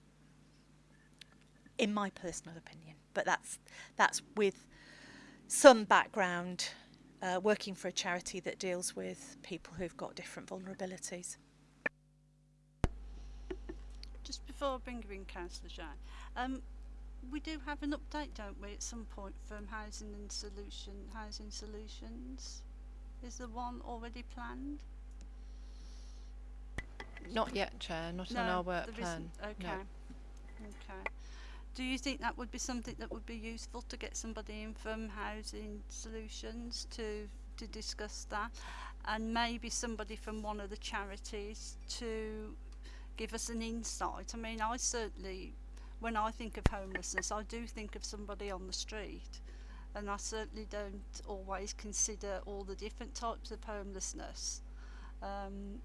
in my personal opinion. But that's that's with some background, uh, working for a charity that deals with people who've got different vulnerabilities. Just before I bring you in, Councillor Shine, um, we do have an update, don't we, at some point from Housing and Solution Housing Solutions? Is there one already planned? Not yet, Chair. Not on our work plan. isn't. No. Okay. Okay. Do you think that would be something that would be useful to get somebody in from Housing Solutions to to discuss that, and maybe somebody from one of the charities to give us an insight. I mean, I certainly, when I think of homelessness, I do think of somebody on the street, and I certainly don't always consider all the different types of homelessness. Um,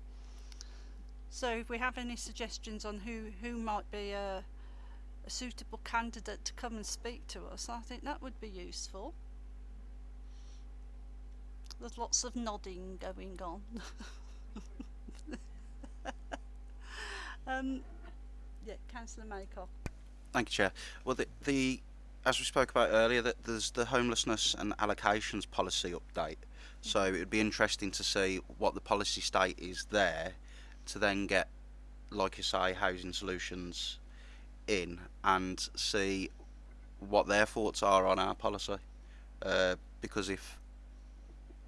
so, if we have any suggestions on who who might be a, a suitable candidate to come and speak to us, I think that would be useful. There's lots of nodding going on. um, yeah, Councillor Maycock. Thank you, Chair. Well, the, the as we spoke about earlier, that there's the homelessness and allocations policy update. So it would be interesting to see what the policy state is there, to then get, like you say, housing solutions in and see what their thoughts are on our policy. Uh, because if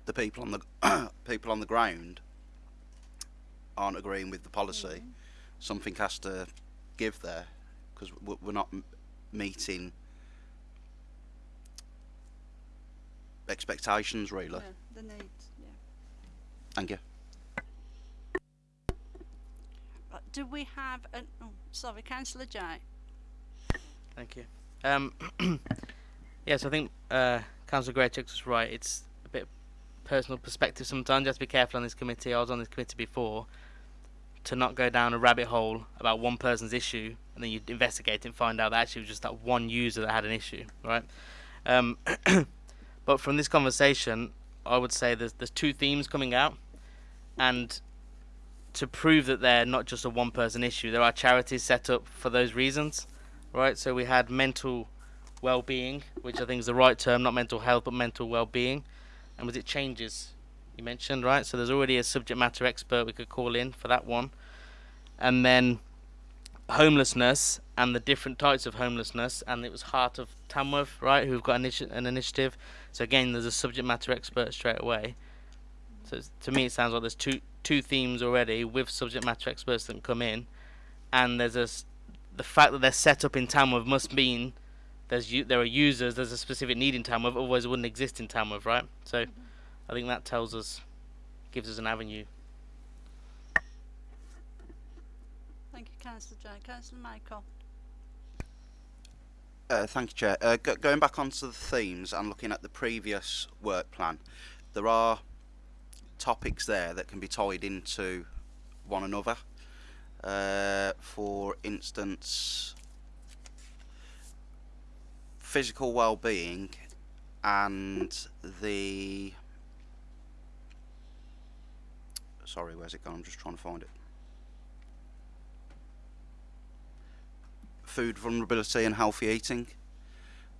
the people on the people on the ground aren't agreeing with the policy, something has to give there because we're not meeting expectations really. Yeah, the needs. Yeah. Thank you. Right, do we have an? Oh, sorry, Councillor J. Thank you. Um, yes, I think uh, Councillor Greychicks was right. It's a bit personal perspective sometimes. You have to be careful on this committee. I was on this committee before to not go down a rabbit hole about one person's issue and then you investigate and find out that actually it was just that one user that had an issue, right? Um, but from this conversation, I would say there's there's two themes coming out, and to prove that they're not just a one person issue, there are charities set up for those reasons, right? So we had mental well-being, which I think is the right term, not mental health, but mental well-being, and was it changes you mentioned, right? So there's already a subject matter expert we could call in for that one, and then homelessness and the different types of homelessness, and it was Heart of Tamworth, right, who've got an, initi- an initiative. So again, there's a subject matter expert straight away. So to me, it sounds like there's two two themes already with subject matter experts that come in, and there's a the fact that they're set up in Tamworth must mean there's there are users, there's a specific need in Tamworth, otherwise it wouldn't exist in Tamworth, right? So mm-hmm. I think that tells us, gives us an avenue. Thank you, Councillor J. Councillor Maycock. Uh, thank you, Chair. Uh, go- going back onto the themes and looking at the previous work plan, there are topics there that can be tied into one another. Uh, for instance, physical well-being and the sorry, where's it gone? I'm just trying to find it. Food vulnerability and healthy eating.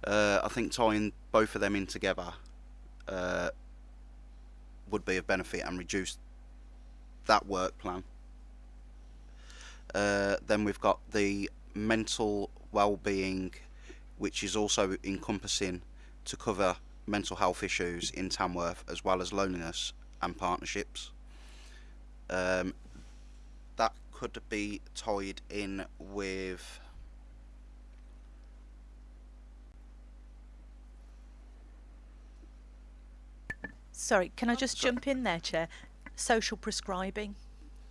Uh, I think tying both of them in together uh, would be of benefit and reduce that work plan. Uh, then we've got the mental well-being, which is also encompassing to cover mental health issues in Tamworth as well as loneliness and partnerships. Um, that could be tied in with Sorry, can I Oh, just sorry. jump in there, Chair? Social prescribing.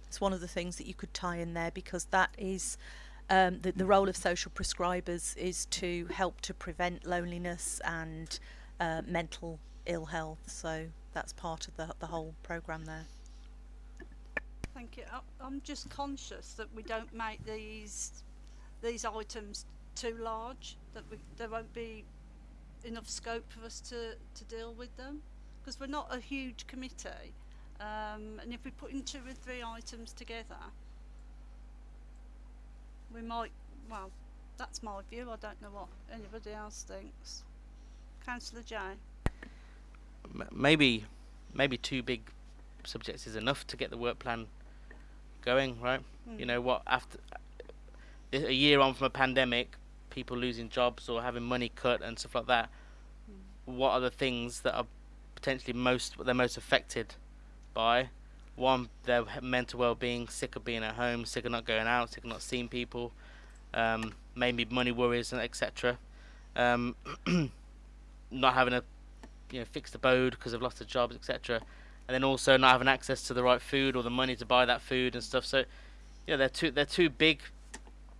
It's one of the things that you could tie in there because that is um, the, the role of social prescribers is to help to prevent loneliness and uh, mental ill health. So that's part of the, the whole programme there. Thank you. I- I'm just conscious that we don't make these these items too large. That we, there won't be enough scope for us to, to deal with them because we're not a huge committee. Um, and if we put in two or three items together, we might. Well, that's my view. I don't know what anybody else thinks. Councillor J. M- maybe maybe two big subjects is enough to get the work plan going right? You know what after a year on from a pandemic people losing jobs or having money cut and stuff like that what are the things that are potentially most they're most affected by? One their mental well-being sick of being at home sick of not going out sick of not seeing people um, maybe money worries and etc um, not having a you know fixed abode because they've lost their jobs, etc. And then also not having access to the right food or the money to buy that food and stuff. So yeah, they're two they're two big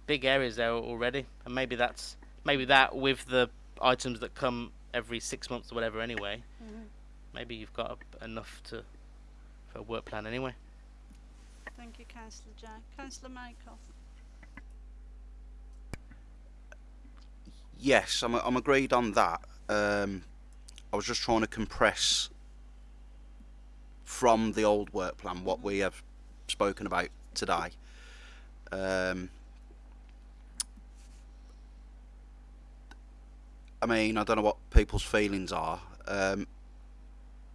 big areas there already, and maybe that's maybe that with the items that come every six months or whatever anyway. Mhm. Maybe you've got a, enough to for a work plan anyway. Thank you, Councillor Jack. Councillor Michael. Yes, I'm, I'm agreed on that. Um, I was just trying to compress from the old work plan what we have spoken about today. Um, I mean, I don't know what people's feelings are. Um,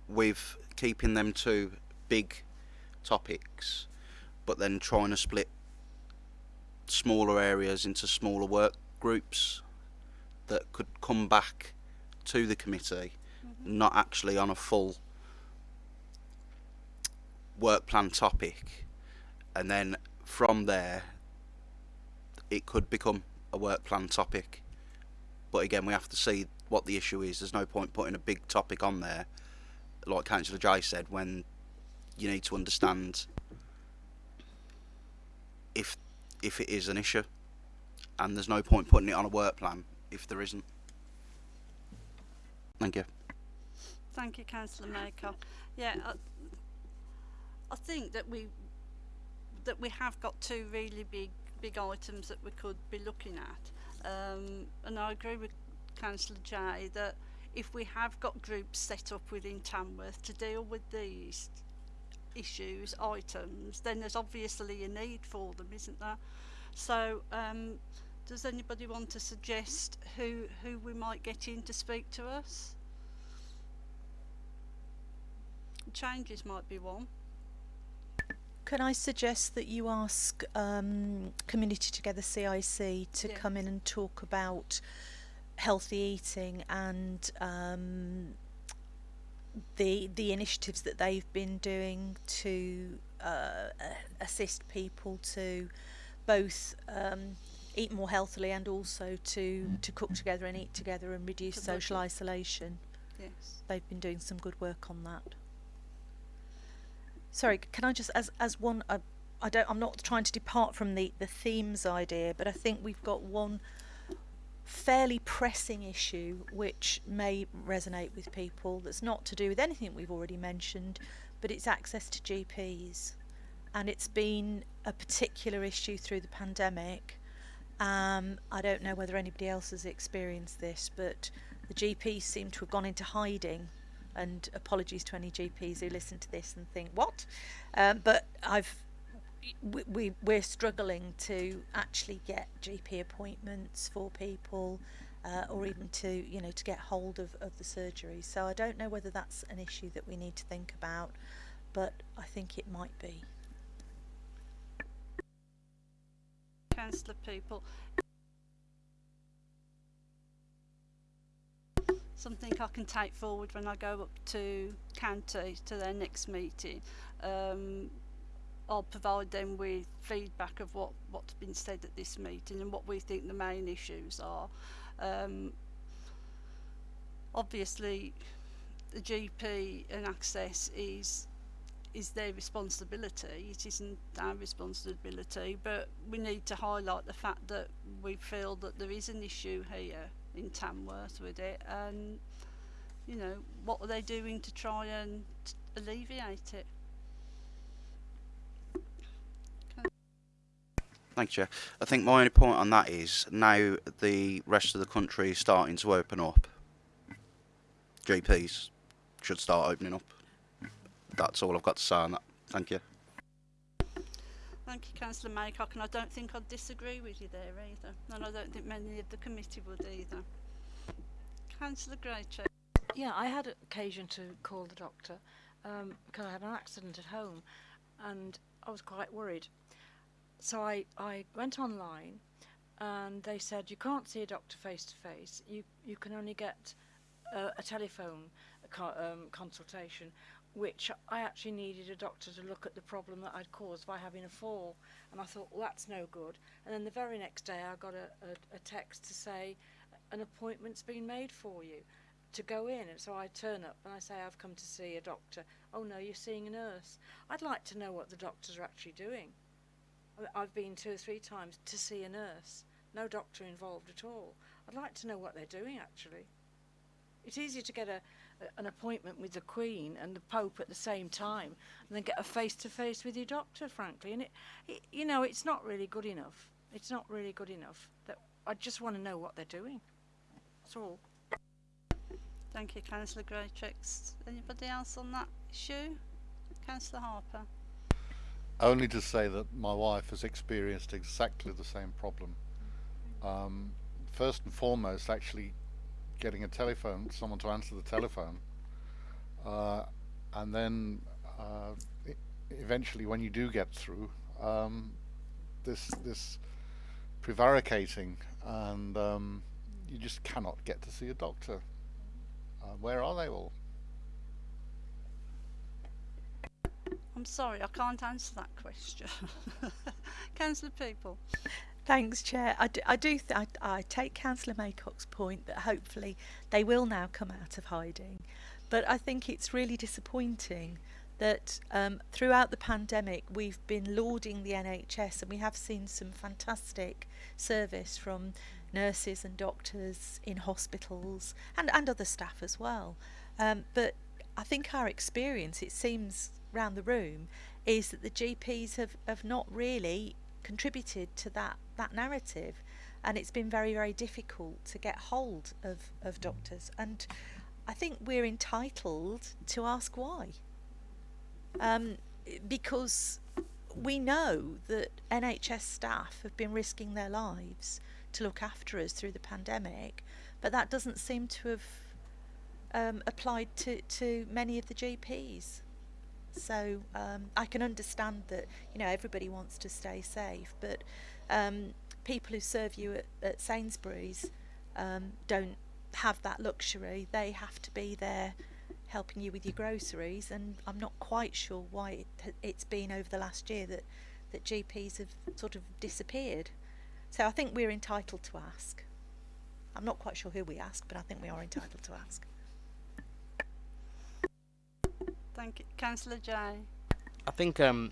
with keeping them to big topics, but then trying to split smaller areas into smaller work groups that could come back to the committee, not actually on a full work plan topic, and then from there it could become a work plan topic. But again, we have to see what the issue is. There's no point putting a big topic on there, like Councillor Jay said, when you need to understand if if it is an issue, and there's no point putting it on a work plan if there isn't. Thank you. Thank you, Councillor Maycock. Yeah, I, I think that we that we have got two really big big items that we could be looking at, um, and I agree with Councillor Jay that if we have got groups set up within Tamworth to deal with these issues, items, then there's obviously a need for them, isn't there? So, um, does anybody want to suggest who who we might get in to speak to us? Changes might be one. Can I suggest that you ask um, Community Together CIC to Yeah. come in and talk about healthy eating and um, the the initiatives that they've been doing to uh, assist people to both um, eat more healthily and also to to cook together and eat together and reduce social isolation. Yes. They've been doing some good work on that. Sorry, can I just as as one uh, I don't I'm not trying to depart from the the themes idea, but I think we've got one fairly pressing issue which may resonate with people that's not to do with anything we've already mentioned, but it's access to GPs. And it's been a particular issue through the pandemic. Um, I don't know whether anybody else has experienced this, but the GPs seem to have gone into hiding. And apologies to any GPs who listen to this and think, what? Um, but I've we, we we're struggling to actually get GP appointments for people, uh, or even to you know to get hold of, of the surgery. So I don't know whether that's an issue that we need to think about, but I think it might be. Councillor Peaple. Something I can take forward when I go up to county to their next meeting. Um, I'll provide them with feedback of what, what's been said at this meeting and what we think the main issues are. Um, obviously, the GP and access is is their responsibility. It isn't our responsibility, but we need to highlight the fact that we feel that there is an issue here in Tamworth with it, and you know what are they doing to try and alleviate it? Thank you. I think my only point on that is now the rest of the country is starting to open up. GPs should start opening up. That's all I've got to say on that. Thank you. Thank you, Councillor Maycock, and I don't think I'd disagree with you there either, and I don't think many of the committee would either. Councillor Graycheck. Yeah, I had occasion to call the doctor um, because I had an accident at home and I was quite worried. So I, I went online and they said you can't see a doctor face to face. You you can only get uh, a telephone co- um, consultation, which I actually needed a doctor to look at the problem that I'd caused by having a fall. And I thought, well, that's no good. And then the very next day, I got a, a, a text to say an appointment's been made for you to go in. And so I turn up and I say, I've come to see a doctor. Oh no, you're seeing a nurse. I'd like to know what the doctors are actually doing. I've been two or three times to see a nurse. No doctor involved at all. I'd like to know what they're doing actually. It's easier to get a, an appointment with the Queen and the Pope at the same time and then get a face to face with your doctor, frankly. And it, it, you know, it's not really good enough. It's not really good enough. That I just want to know what they're doing. That's all. Thank you, Councillor Greytrix. Anybody else on that issue? Councillor Harper. Only to say that my wife has experienced exactly the same problem. Um, first and foremost, actually getting a telephone, someone to answer the telephone, uh, and then uh, eventually, when you do get through, um, this this prevaricating, and um, you just cannot get to see a doctor. Uh, where are they all? I'm sorry, I can't answer that question. Councillor Peaple. Thanks, Chair. I do, I, do I, I take Councillor Maycock's point that hopefully they will now come out of hiding. But I think it's really disappointing that um, throughout the pandemic we've been lauding the NHS and we have seen some fantastic service from nurses and doctors in hospitals and, and other staff as well. Um, but I think our experience, it seems round the room, is that the GPs have, have not really contributed to that, that narrative. And it's been very, very difficult to get hold of, of doctors. And I think we're entitled to ask why. Um, because we know that NHS staff have been risking their lives to look after us through the pandemic, but that doesn't seem to have um, applied to, to many of the GPs. So um, I can understand that you know everybody wants to stay safe, but um, people who serve you at, at Sainsbury's um, don't have that luxury. They have to be there helping you with your groceries, and I'm not quite sure why it, it's been over the last year that that GPs have sort of disappeared. So I think we're entitled to ask. I'm not quite sure who we ask, but I think we are entitled to ask. Thank you. Councillor Jay. I think um,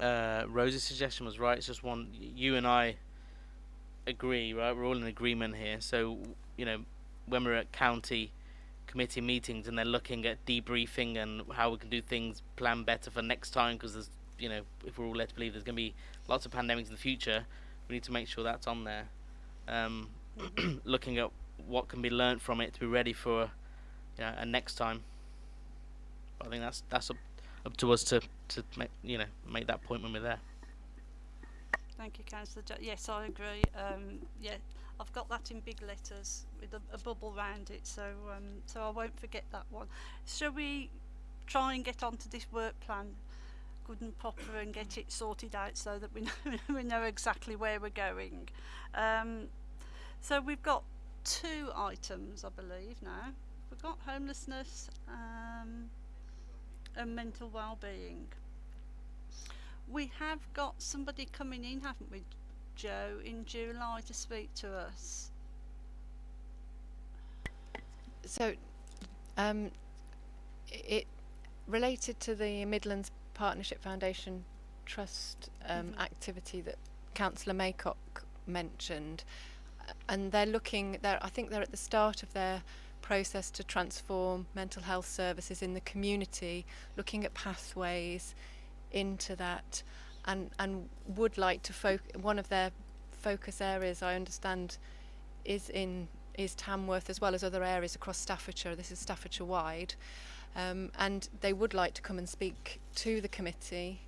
uh, Rosie's suggestion was right. It's just one you and I agree, right? We're all in agreement here. So you know, when we're at county committee meetings and they're looking at debriefing and how we can do things, plan better for next time, because there's you know, if we're all led to believe there's going to be lots of pandemics in the future, we need to make sure that's on there. Um, looking at what can be learnt from it to be ready for you know, a next time. I think that's that's up, up to us to to make you know make that point when we're there. Thank you, Councillor. Yes, I agree. Um, yeah, I've got that in big letters with a, a bubble round it, so um, so I won't forget that one. Shall we try and get onto this work plan, good and proper, and get it sorted out so that we know we know exactly where we're going. Um, so we've got two items, I believe now. We've got homelessness um, and mental well-being. We have got somebody coming in, haven't we, Joe, in July to speak to us. So, um, it related to the Midlands Partnership Foundation Trust um, Mhm. activity that Councillor Maycock mentioned, and they're looking. They're, I think they're at the start of their process to transform mental health services in the community, looking at pathways into that, and and would like to focus. One of their focus areas, I understand, is in is Tamworth as well as other areas across Staffordshire. This is Staffordshire wide, um, and they would like to come and speak to the committee,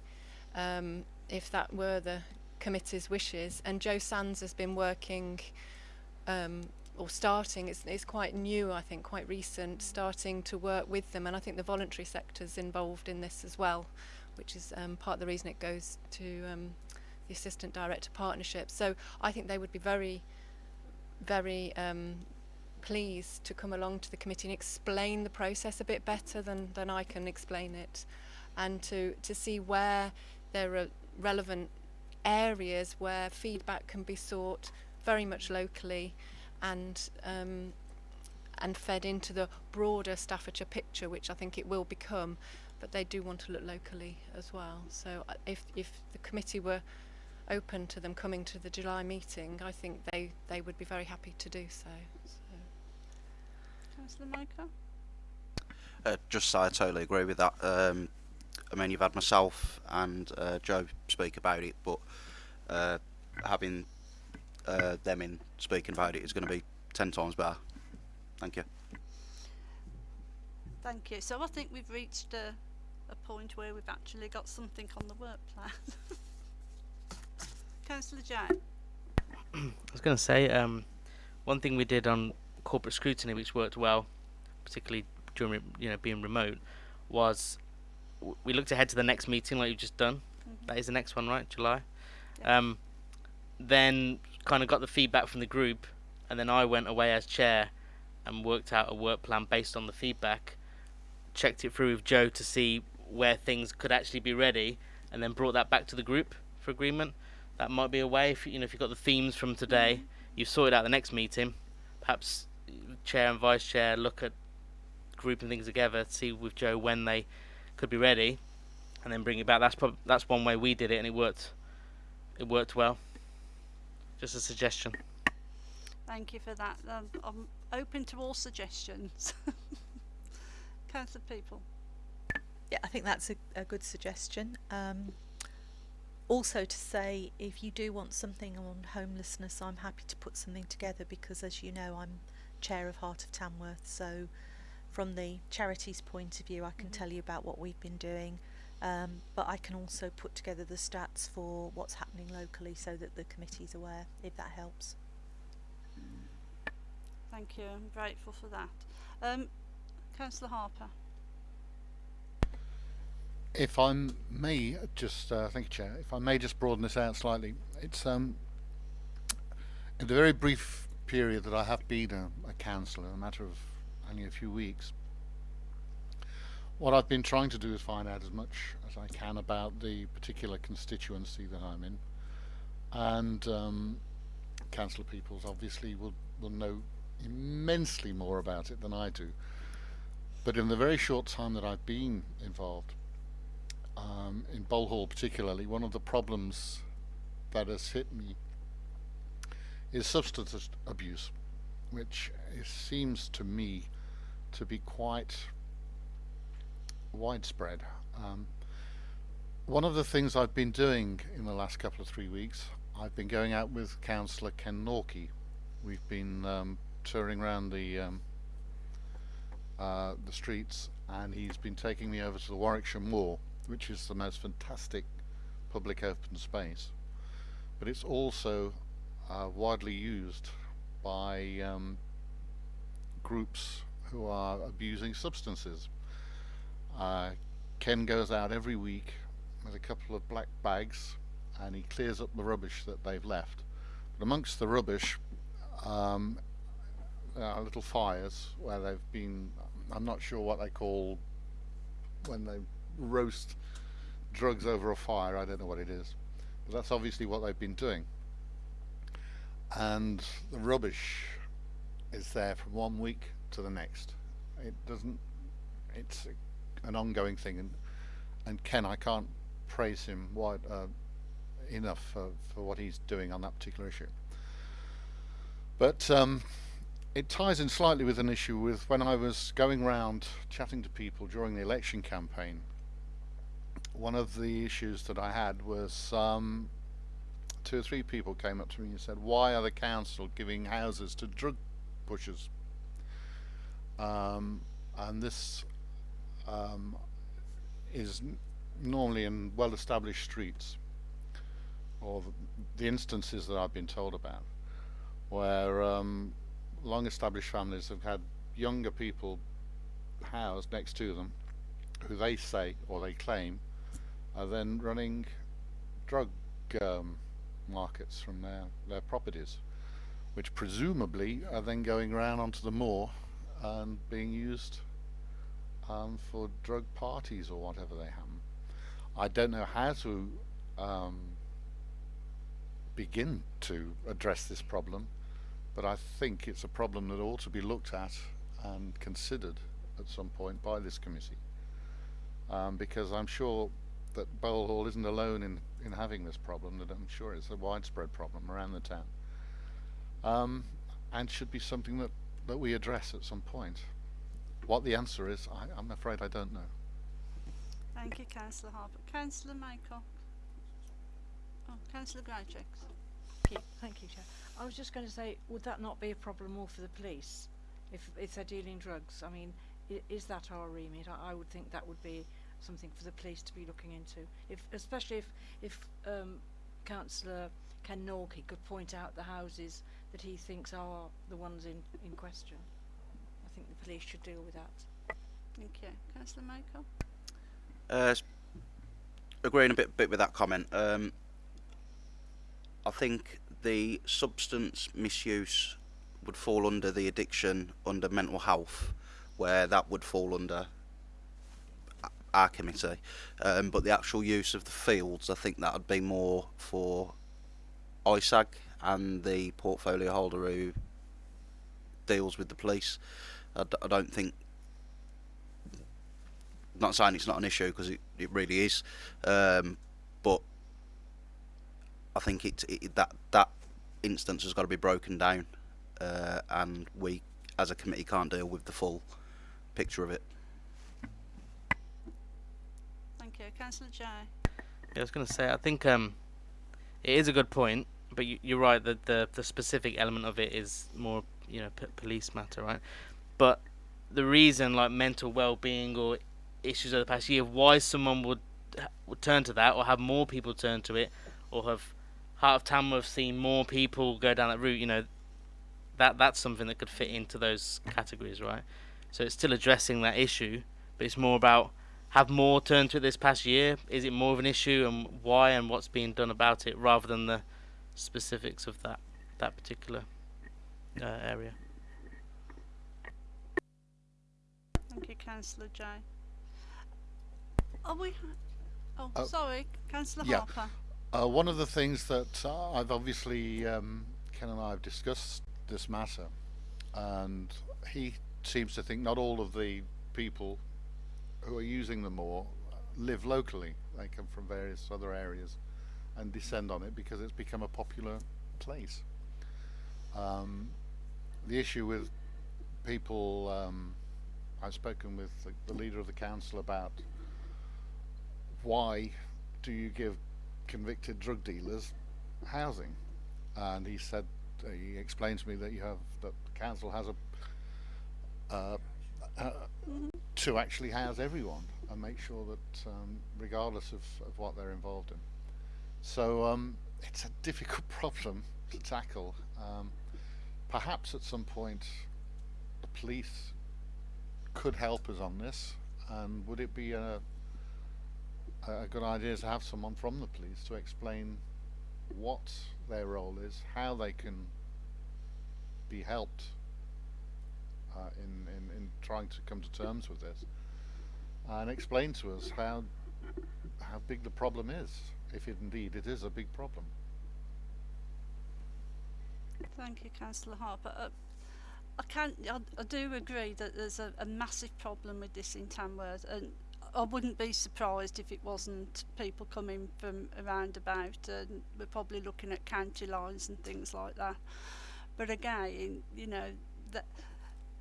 um, if that were the committee's wishes. And Joe Sands has been working, um, or starting. It's, it's quite new, I think, quite recent, starting to work with them. And I think the voluntary sector's involved in this as well, which is um, part of the reason it goes to um, the assistant director partnership. So I think they would be very very um, pleased to come along to the committee and explain the process a bit better than, than I can explain it and to, to see where there are relevant areas where feedback can be sought very much locally and um, and fed into the broader Staffordshire picture, which I think it will become. But they do want to look locally as well. So uh, if if the committee were open to them coming to the July meeting, I think they, they would be very happy to do so. so. Councillor Micah? Uh, just say I totally agree with that. Um, I mean, you've had myself and uh, Joe speak about it, but uh, having uh, them in speaking about it is going to be ten times better. Thank you. Thank you. So I think we've reached a, a point where we've actually got something on the work plan. Councillor Jack? I was going to say um, one thing we did on corporate scrutiny, which worked well, particularly during you know being remote, was we looked ahead to the next meeting like you've just done. Mhm. That is the next one, right? July. Yeah. Um, then kind of got the feedback from the group, and then I went away as chair and worked out a work plan based on the feedback. Checked it through with Joe to see where things could actually be ready, and then brought that back to the group for agreement. That might be a way if you know if you've got the themes from today, you've sorted out the next meeting. Perhaps chair and vice chair look at grouping things together, see with Joe when they could be ready, and then bring it back. That's prob- that's one way we did it, and it worked. It worked well. Just a suggestion. Thank you for that. Um, I'm open to all suggestions. Councillor Peaple? Yeah, I think that's a, a good suggestion. Um, also, to say if you do want something on homelessness, I'm happy to put something together because, as you know, I'm chair of Heart of Tamworth. So, from the charities point of view, I can Mhm. tell you about what we've been doing. Um, but I can also put together the stats for what's happening locally so that the committee's aware, if that helps. Thank you. I'm grateful for that. Um, Councillor Harper? If I may just, uh, thank you, Chair. If I may just broaden this out slightly, it's um, in the very brief period that I have been a, a councillor, a matter of only a few weeks. What I've been trying to do is find out as much as I can about the particular constituency that I'm in, and um, councillor Peaples obviously will will know immensely more about it than I do. But in the very short time that I've been involved, um, in Bolehall particularly, one of the problems that has hit me is substance abuse, which seems to me to be quite widespread. Um, one of the things I've been doing in the last couple of three weeks, I've been going out with Councillor Ken Norkey. We've been um, touring around the um, uh, the streets, and he's been taking me over to the Warwickshire Moor, which is the most fantastic public open space. But it's also uh, widely used by um, groups who are abusing substances. Uh, Ken goes out every week with a couple of black bags and he clears up the rubbish that they've left. But amongst the rubbish um, are little fires where they've been, I'm not sure what they call when they roast drugs over a fire, I don't know what it is. But that's obviously what they've been doing. And the rubbish is there from one week to the next. It doesn't, it's an ongoing thing. And, and Ken, I can't praise him wide, uh, enough for, for what he's doing on that particular issue. But um, it ties in slightly with an issue with when I was going round chatting to people during the election campaign. One of the issues that I had was um, two or three people came up to me and said, "Why are the council giving houses to drug pushers?" Um, and this um, is normally in well-established streets, or the, instances that I've been told about, where um, long-established families have had younger people housed next to them, who they say or they claim are then running drug um, markets from their, their properties, which presumably are then going around onto the moor and being used um, for drug parties or whatever they happen. I don't know how to um, begin to address this problem, but I think it's a problem that ought to be looked at and considered at some point by this committee. Um, because I'm sure that Bolehall isn't alone in, in having this problem, that I'm sure it's a widespread problem around the town. Um, and should be something that, that we address at some point. What the answer is, I, I'm afraid I don't know. Thank you, Councillor Harper. Councillor Maycock. Oh, Councillor Greychecks. Thank you, thank you, Chair. I was just going to say, would that not be a problem more for the police if if they're dealing drugs? I mean, is that our remit? I, I would think that would be something for the police to be looking into. If especially if if um, Councillor Ken Norkey could point out the houses that he thinks are the ones in in question. I think the police should deal with that. Thank you. Councillor Maycock. Uh, s- agreeing a bit bit with that comment. Um, I think the substance misuse would fall under the addiction under mental health, where that would fall under our committee. Um, but the actual use of the fields, I think that would be more for ISAG and the portfolio holder who deals with the police. I, d- I don't think not saying it's not an issue because it, it really is, um, but I think it, it that that instance has got to be broken down, uh, and we as a committee can't deal with the full picture of it. Thank you. Councillor Jay. Yeah, I was going to say, I think um, it is a good point, but you, you're right that the the specific element of it is more, you know, p- police matter, right? But the reason, like mental well-being or issues of the past year, why someone would would turn to that or have more people turn to it, or have Heart of Tamworth seen more people go down that route, you know, that that's something that could fit into those categories, right? So it's still addressing that issue, but it's more about have more turned to it this past year? Is it more of an issue, and why, and what's being done about it, rather than the specifics of that that particular uh, area? Thank you, Councillor Jay. Are we? Oh, Oh. sorry, Councillor Yeah. Harper. Uh, one of the things that uh, I've obviously, um, Ken and I have discussed this matter, and he seems to think not all of the people who are using the moor live locally. They come from various other areas and descend on it because it's become a popular place. Um, the issue with people, um, I've spoken with the, the leader of the council about why do you give convicted drug dealers housing? And he said, uh, he explained to me that you have, that the council has a, uh, uh, to actually house everyone and make sure that, um, regardless of, of what they're involved in. So, um, it's a difficult problem to tackle. Um, perhaps at some point the police could help us on this, and would it be a, a good idea to have someone from the police to explain what their role is, how they can be helped uh, in, in, in trying to come to terms with this, and explain to us how how big the problem is, if it indeed it is a big problem. Thank you, Councillor Harper. Uh, I can I, I do agree that there's a, a massive problem with this in Tamworth, and I wouldn't be surprised if it wasn't people coming from around about, and we're probably looking at county lines and things like that. But again, you know, that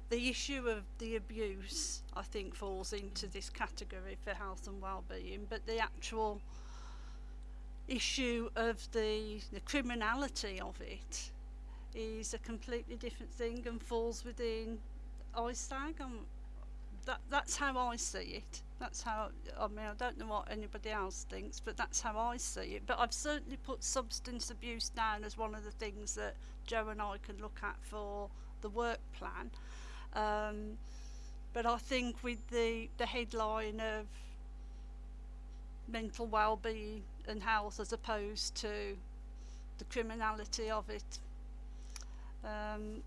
the issue of the abuse, I think, falls into this category for health and well-being, but the actual issue of the the criminality of it is a completely different thing and falls within ISAG and that that's how I see it. That's how I mean I don't know what anybody else thinks, but that's how I see it. But I've certainly put substance abuse down as one of the things that Joe and I can look at for the work plan. Um, but I think with the the headline of mental well-being and health as opposed to the criminality of it um,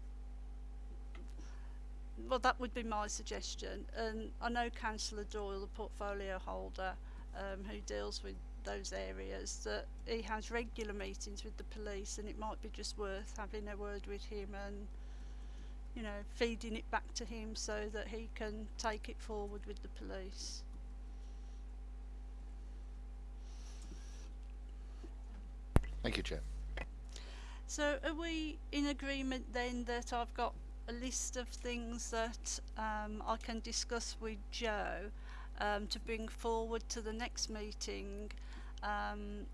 well, that would be my suggestion. And I know Councillor Doyle, the portfolio holder, um, who deals with those areas, that he has regular meetings with the police, and it might be just worth having a word with him and, you know, feeding it back to him so that he can take it forward with the police. Thank you, Chair. So are we in agreement then that I've got a list of things that um, I can discuss with Joe um, to bring forward to the next meeting? Um,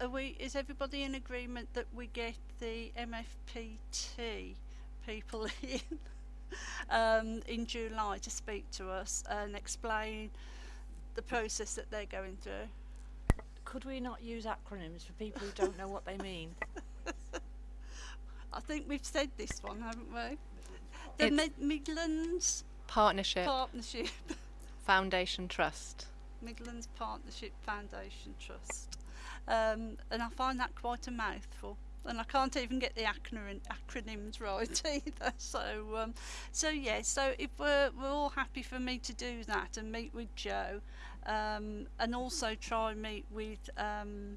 are we, is everybody in agreement that we get the MFPT people in um, in July to speak to us and explain the process that they're going through? Could we not use acronyms for people who don't know what they mean? I think we've said this one, haven't we? The Mid- Midlands Partnership Partnership, Foundation Trust. Midlands Partnership Foundation Trust, um, and I find that quite a mouthful. And I can't even get the acronym, acronyms right either. So, um, so yeah. So if we're we're all happy for me to do that and meet with Joe, um, and also try and meet with um,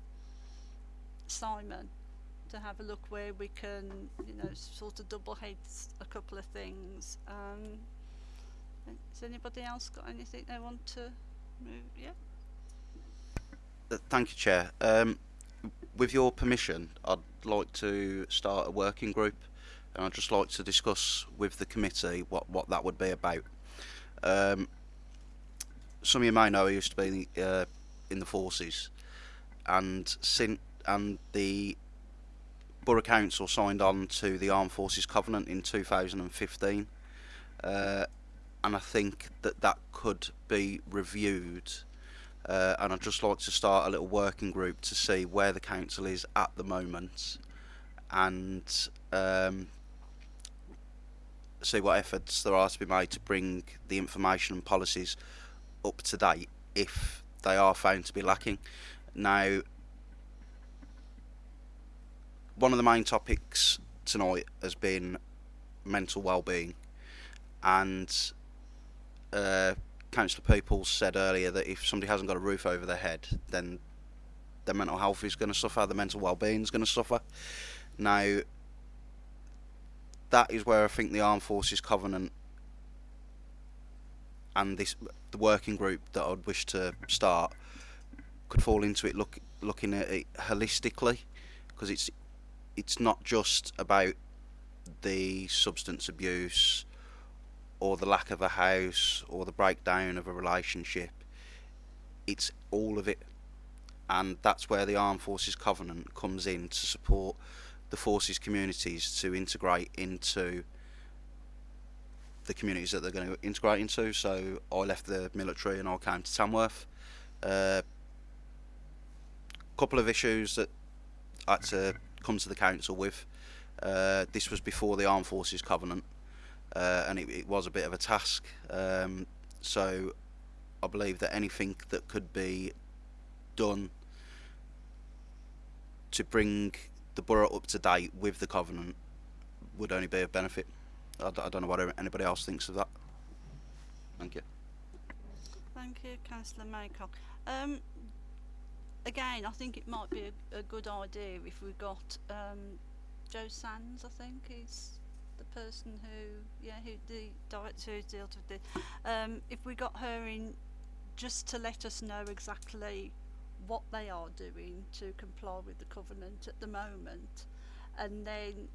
Simon to have a look where we can, you know, sort of double heads a couple of things. Um, has anybody else got anything they want to move? Yeah. Uh, Thank you, Chair. Um, with your permission, I'd like to start a working group, and I'd just like to discuss with the committee what, what that would be about. Um, some of you may know I used to be uh, in the forces, and sin and the Borough Council signed on to the Armed Forces Covenant in 2015, uh, and I think that that could be reviewed uh, and I'd just like to start a little working group to see where the council is at the moment and um, see what efforts there are to be made to bring the information and policies up to date if they are found to be lacking. Now, one of the main topics tonight has been mental well-being and uh, Councillor Peaples said earlier that if somebody hasn't got a roof over their head, then their mental health is going to suffer, their mental well-being is going to suffer. Now, that is where I think the Armed Forces Covenant and this the working group that I'd wish to start could fall into it. Look, looking at it holistically, because it's it's not just about the substance abuse or the lack of a house or the breakdown of a relationship. It's all of it. And that's where the Armed Forces Covenant comes in to support the forces communities to integrate into the communities that they're going to integrate into. So I left the military and I came to Tamworth. A uh, couple of issues that I had to come to the council with. Uh, this was before the Armed Forces Covenant uh, and it, it was a bit of a task. Um, so I believe that anything that could be done to bring the borough up to date with the covenant would only be of benefit. I, d- I don't know what anybody else thinks of that. Thank you. Thank you, Councillor Maycock. Um, again, I think it might be a, a good idea if we got um, Joe Sands. I think is the person who, yeah, who the director who deals with it. Um, if we got her in, just to let us know exactly what they are doing to comply with the covenant at the moment, and then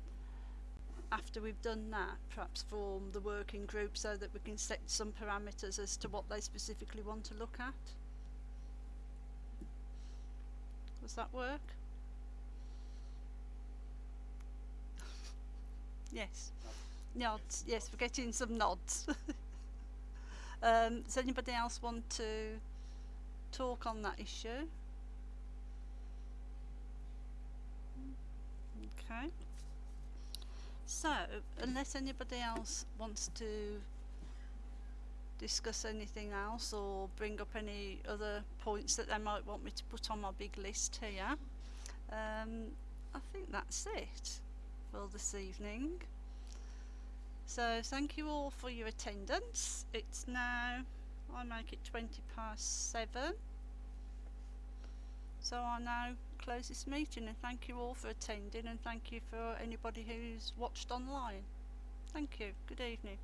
after we've done that, perhaps form the working group so that we can set some parameters as to what they specifically want to look at. Does that work? yes. Nods. Yes, we're getting some nods. um, does anybody else want to talk on that issue? Okay. So, unless anybody else wants to discuss anything else or bring up any other points that they might want me to put on my big list here, um, I think that's it for this evening. So, thank you all for your attendance. It's now, I make it 20 past 7. So, I now close this meeting and thank you all for attending and thank you for anybody who's watched online. Thank you. Good evening.